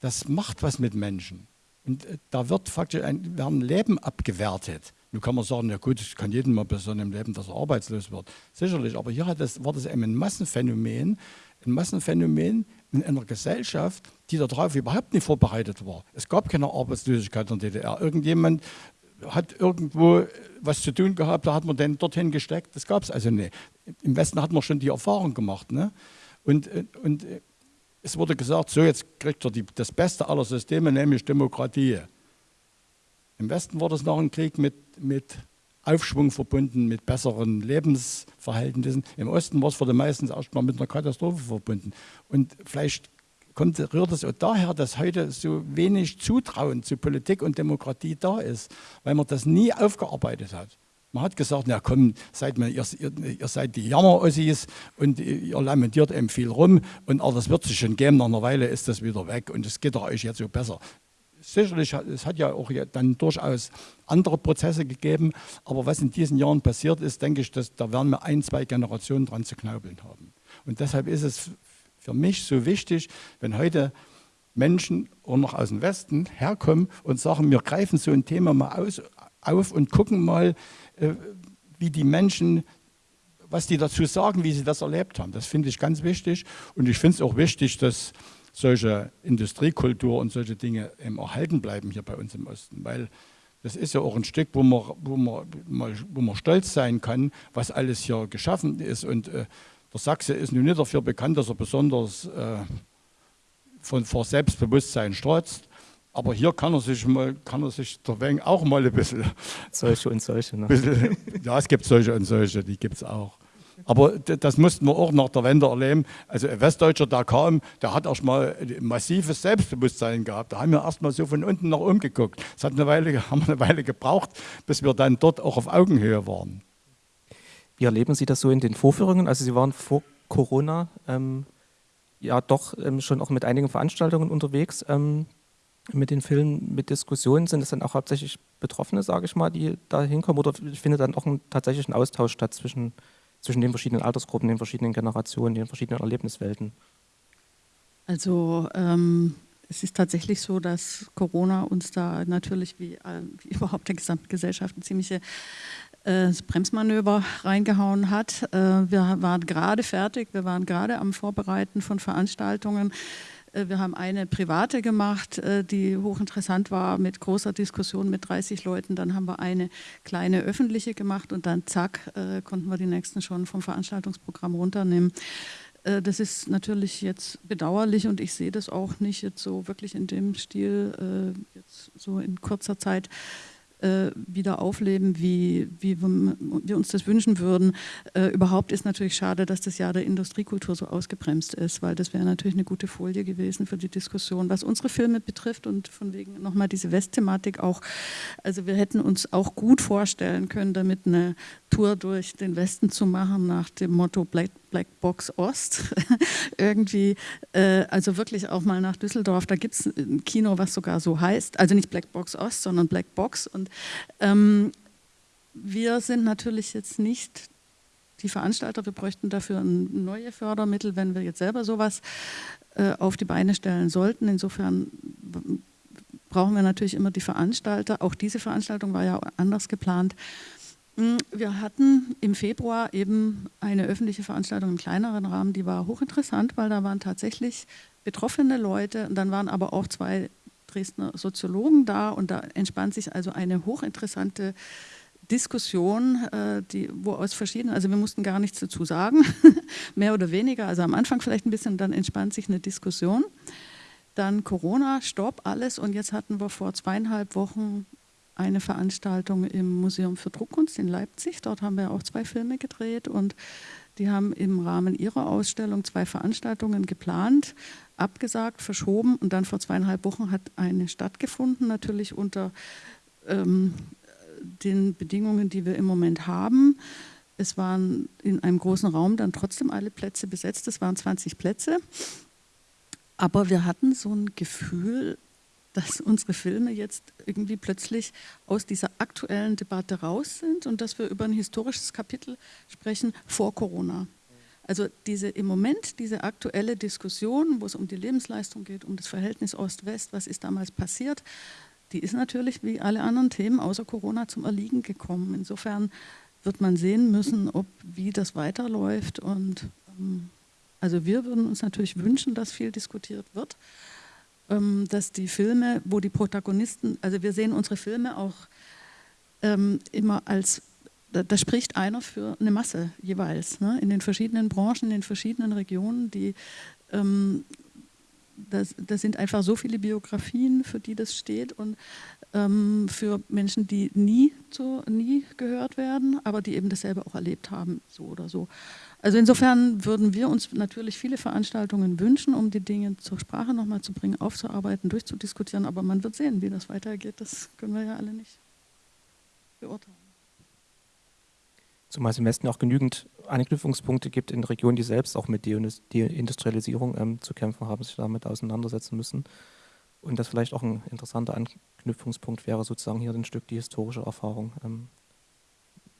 Das macht was mit Menschen. Und äh, da wird faktisch ein, werden Leben abgewertet. Nun kann man sagen, ja gut, es kann jedem mal passieren im Leben, dass er arbeitslos wird. Sicherlich, aber hier das, war das eben ein Massenphänomen, ein Massenphänomen in einer Gesellschaft, die darauf überhaupt nicht vorbereitet war. Es gab keine Arbeitslosigkeit in der DDR. Irgendjemand hat irgendwo was zu tun gehabt, da hat man den dorthin gesteckt. Das gab es also nicht. Im Westen hat man schon die Erfahrung gemacht. Ne? Und, und es wurde gesagt, so jetzt kriegt er die, das Beste aller Systeme, nämlich Demokratie. Im Westen war das nach dem Krieg mit, mit Aufschwung verbunden, mit besseren Lebensverhältnissen. Im Osten war es für die meisten erstmal mit einer Katastrophe verbunden. Und vielleicht kommt, rührt es auch daher, dass heute so wenig Zutrauen zu Politik und Demokratie da ist, weil man das nie aufgearbeitet hat. Man hat gesagt, na komm, seid mir, ihr, ihr, seid die Jammerossis und ihr lamentiert eben viel rum und aber das wird sich schon geben, nach einer Weile ist das wieder weg und es geht euch jetzt so besser sicherlich, es hat ja auch dann durchaus andere Prozesse gegeben, aber was in diesen Jahren passiert ist, denke ich, dass, da werden wir ein, zwei Generationen dran zu knaubeln haben. Und deshalb ist es für mich so wichtig, wenn heute Menschen auch noch aus dem Westen herkommen und sagen, wir greifen so ein Thema mal aus, auf und gucken mal, wie die Menschen, was die dazu sagen, wie sie das erlebt haben. Das finde ich ganz wichtig und ich finde es auch wichtig, dass solche Industriekultur und solche Dinge eben erhalten bleiben hier bei uns im Osten. Weil das ist ja auch ein Stück, wo man, wo man, wo man stolz sein kann, was alles hier geschaffen ist. Und äh, der Sachse ist nun nicht dafür bekannt, dass er besonders äh, von, vor Selbstbewusstsein strotzt. Aber hier kann er sich mal, kann er sich der auch mal ein bisschen. (laughs) Solche und solche. Ne? Bisschen, ja, es gibt solche und solche, die gibt es auch. Aber das mussten wir auch nach der Wende erleben. Also ein Westdeutscher, der kam, der hat erst mal ein massives Selbstbewusstsein gehabt. Da haben wir erst mal so von unten nach oben geguckt. Das hat eine Weile, (laughs) haben wir eine Weile gebraucht, bis wir dann dort auch auf Augenhöhe waren. Wie erleben Sie das so in den Vorführungen? Also Sie waren vor Corona ähm, ja doch ähm, schon auch mit einigen Veranstaltungen unterwegs. Ähm, mit den Filmen, mit Diskussionen sind es dann auch hauptsächlich Betroffene, sage ich mal, die da hinkommen? Oder findet dann auch ein, tatsächlich ein Austausch statt zwischen zwischen den verschiedenen Altersgruppen, den verschiedenen Generationen, den verschiedenen Erlebniswelten? Also ähm, es ist tatsächlich so, dass Corona uns da natürlich wie, äh, wie (laughs) überhaupt der gesamten Gesellschaft ein ziemliche äh, Bremsmanöver reingehauen hat. Äh, wir waren gerade fertig, wir waren gerade am Vorbereiten von Veranstaltungen. Äh, wir haben eine private gemacht, äh, die hochinteressant war, mit großer Diskussion mit 30 Leuten. Dann haben wir eine kleine öffentliche gemacht und dann zack, äh, konnten wir die nächsten schon vom Veranstaltungsprogramm runternehmen. Das ist natürlich jetzt bedauerlich und ich sehe das auch nicht jetzt so wirklich in dem Stil, jetzt so in kurzer Zeit äh, wieder aufleben, wie, wie wir uns das wünschen würden. Äh, überhaupt ist natürlich schade, dass das Jahr der Industriekultur so ausgebremst ist, weil das wäre natürlich eine gute Folie gewesen für die Diskussion. Was unsere Filme betrifft und von wegen nochmal diese Westthematik auch, also wir hätten uns auch gut vorstellen können, damit eine Tour durch den Westen zu machen nach dem Motto Black, Black Box Ost. (laughs) Irgendwie, äh, also wirklich auch mal nach Düsseldorf. Da gibt es ein Kino, was sogar so heißt. Also nicht Black Box Ost, sondern Black Box. Und ähm, wir sind natürlich jetzt nicht die Veranstalter. Wir bräuchten dafür neue Fördermittel, wenn wir jetzt selber sowas äh, auf die Beine stellen sollten. Insofern brauchen wir natürlich immer die Veranstalter. Auch diese Veranstaltung war ja anders geplant. Hm, wir hatten im Februar eben eine öffentliche Veranstaltung im kleineren Rahmen, die war hochinteressant, weil da waren tatsächlich betroffene Leute und dann waren aber auch zwei Dresdner Soziologen da und da entspannt sich also eine hochinteressante Diskussion, äh, die, wo aus verschiedenen, also wir mussten gar nichts dazu sagen, (laughs) mehr oder weniger, also am Anfang vielleicht ein bisschen, dann entspannt sich eine Diskussion. Dann Corona, Stopp, alles und jetzt hatten wir vor zweieinhalb Wochen eine Veranstaltung im Museum für Druckkunst in Leipzig. Dort haben wir auch zwei Filme gedreht und Die haben im Rahmen ihrer Ausstellung zwei Veranstaltungen geplant, abgesagt, verschoben und dann vor zweieinhalb Wochen hat eine stattgefunden, natürlich unter ähm, den Bedingungen, die wir im Moment haben. Es waren in einem großen Raum dann trotzdem alle Plätze besetzt, es waren 20 Plätze. Aber wir hatten so ein Gefühl, dass unsere Filme jetzt irgendwie plötzlich aus dieser aktuellen Debatte raus sind und dass wir über ein historisches Kapitel sprechen vor Corona. Also diese im Moment diese aktuelle Diskussion, wo es um die Lebensleistung geht, um das Verhältnis Ost-West, was ist damals passiert, die ist natürlich wie alle anderen Themen außer Corona zum Erliegen gekommen. Insofern wird man sehen müssen, ob wie das weiterläuft und ähm, also wir würden uns natürlich wünschen, dass viel diskutiert wird. Ähm, dass die Filme, wo die Protagonisten, also wir sehen unsere Filme auch ähm, immer als, da, da, spricht einer für eine Masse jeweils, ne? in den verschiedenen Branchen, in den verschiedenen Regionen, die ähm, das, das, sind einfach so viele Biografien, für die das steht und ähm, für Menschen, die nie, zu, nie gehört werden, aber die eben dasselbe auch erlebt haben, so oder so. Also insofern würden wir uns natürlich viele Veranstaltungen wünschen, um die Dinge zur Sprache nochmal zu bringen, aufzuarbeiten, durchzudiskutieren, aber man wird sehen, wie das weitergeht, das können wir ja alle nicht beurteilen. Zumal es im Westen auch genügend Anknüpfungspunkte gibt in Regionen, die selbst auch mit Deindustrialisierung ähm, zu kämpfen haben, sich damit auseinandersetzen müssen. Und das vielleicht auch ein interessanter Anknüpfungspunkt wäre, sozusagen hier ein Stück die historische Erfahrung ähm,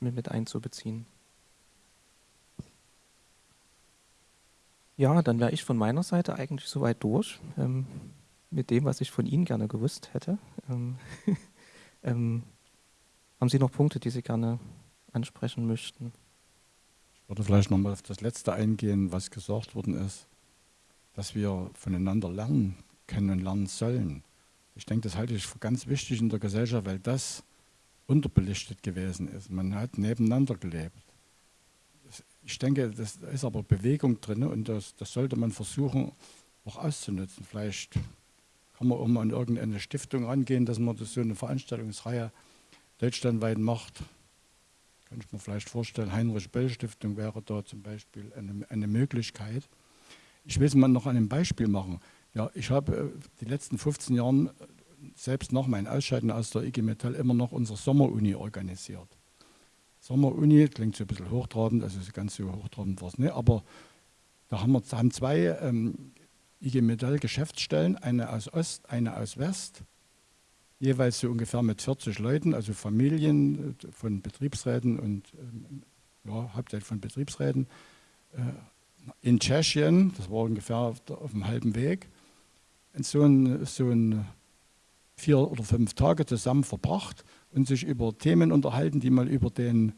mit, mit einzubeziehen. Ja, dann wäre ich von meiner Seite eigentlich soweit durch ähm, mit dem, was ich von Ihnen gerne gewusst hätte. Ähm, (laughs) ähm, haben Sie noch Punkte, die Sie gerne ansprechen möchten. Ich würde vielleicht nochmal auf das Letzte eingehen, was gesagt worden ist, dass wir voneinander lernen können und lernen sollen. Ich denke, das halte ich für ganz wichtig in der Gesellschaft, weil das unterbelichtet gewesen ist. Man hat nebeneinander gelebt. Ich denke, das ist aber Bewegung drin und das, das sollte man versuchen auch auszunutzen. Vielleicht kann man auch mal an irgendeine Stiftung rangehen, dass man das so eine Veranstaltungsreihe deutschlandweit macht kann ich mir vielleicht vorstellen, Heinrich-Böll-Stiftung wäre da zum Beispiel eine, eine Möglichkeit. Ich will es mal noch an einem Beispiel machen. Ja, ich habe äh, die letzten 15 Jahre, äh, selbst nach meinem Ausscheiden aus der IG Metall, immer noch unsere Sommeruni organisiert. Sommeruni klingt so ein bisschen hochtrabend, also ganz so hochtrabend war es nicht, aber da haben wir haben zwei ähm, IG Metall Geschäftsstellen, eine aus Ost, eine aus West jeweils so ungefähr mit 40 Leuten, also Familien äh, von Betriebsräten und ähm, ja, hauptsächlich von Betriebsräten, äh, in Tschechien, das war ungefähr auf, der, auf dem halben Weg, in so ein, so ein vier oder fünf Tage zusammen verbracht und sich über Themen unterhalten, die mal über den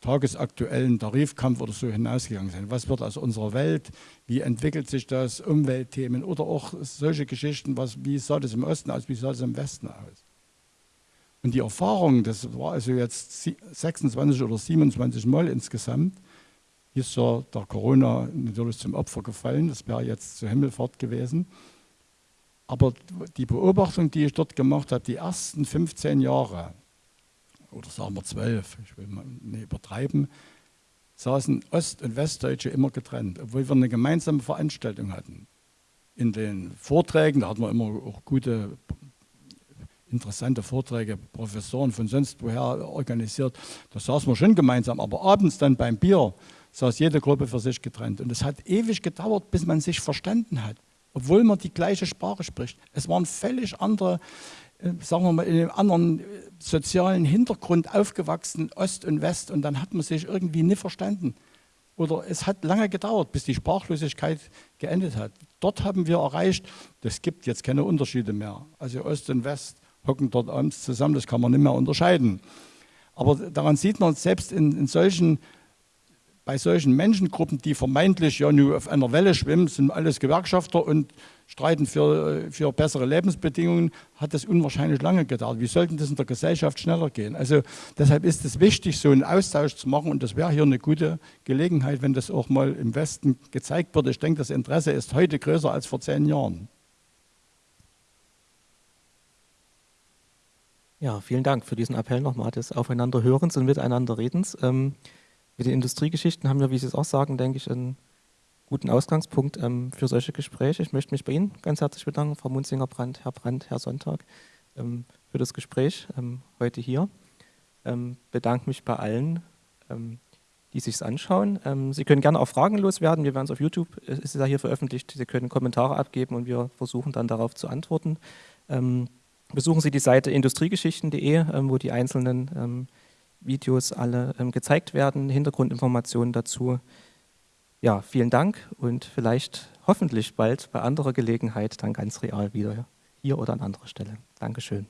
tagesaktuellen Tarifkampf oder so hinausgegangen sind. Was wird aus unserer Welt? Wie entwickelt sich das? Umweltthemen oder auch solche Geschichten, was, wie sah das im Osten aus, wie sah das im Westen aus? Und die Erfahrung, das war also jetzt 26 oder 27 Mal insgesamt, ist ja der Corona natürlich zum Opfer gefallen, das wäre jetzt zur Himmelfahrt gewesen. Aber die Beobachtung, die ich dort gemacht habe, die ersten 15 Jahre, oder sagen wir zwölf, ich will mal nicht übertreiben, saßen Ost- und Westdeutsche immer getrennt, obwohl wir eine gemeinsame Veranstaltung hatten. In den Vorträgen, da hatten wir immer auch gute, interessante Vorträge, Professoren von sonst woher organisiert, da saßen wir schon gemeinsam, aber abends dann beim Bier saß jede Gruppe für sich getrennt. Und es hat ewig gedauert, bis man sich verstanden hat, obwohl man die gleiche Sprache spricht. Es waren völlig andere äh, sagen wir mal, in einem anderen äh, sozialen Hintergrund aufgewachsen, Ost und West, und dann hat man sich irgendwie nicht verstanden. Oder es hat lange gedauert, bis die Sprachlosigkeit geendet hat. Dort haben wir erreicht, das gibt jetzt keine Unterschiede mehr. Also Ost und West hocken dort abends zusammen, das kann man nicht mehr unterscheiden. Aber daran sieht man, selbst in, in solchen bei solchen Menschengruppen, die vermeintlich ja nur auf einer Welle schwimmen, sind alles Gewerkschafter und streiten für, für bessere Lebensbedingungen, hat das unwahrscheinlich lange gedauert. Wie sollten das in der Gesellschaft schneller gehen? Also deshalb ist es wichtig, so einen Austausch zu machen und das wäre hier eine gute Gelegenheit, wenn das auch mal im Westen gezeigt wird. Ich denke, das Interesse ist heute größer als vor zehn Jahren. Ja, vielen Dank für diesen Appell nochmal des Aufeinanderhörens und Miteinanderredens. Ähm mit den Industriegeschichten haben wir, wie Sie es auch sagen, denke ich, einen guten Ausgangspunkt ähm, für solche Gespräche. Ich möchte mich bei Ihnen ganz herzlich bedanken, Frau Munzinger-Brandt, Herr Brandt, Herr Sonntag, ähm, für das Gespräch ähm, heute hier. Ähm, bedanke mich bei allen, ähm, die sich anschauen. Ähm, Sie können gerne auch Fragen loswerden. Wir werden es auf YouTube, es ist ja hier veröffentlicht. Sie können Kommentare abgeben und wir versuchen dann darauf zu antworten. Besuchen Sie die Seite industriegeschichten.de, wo die einzelnen Videos alle gezeigt werden, Hintergrundinformationen dazu. Ja, vielen Dank und vielleicht hoffentlich bald bei anderer Gelegenheit dann ganz real wieder hier oder an anderer Stelle. Dankeschön.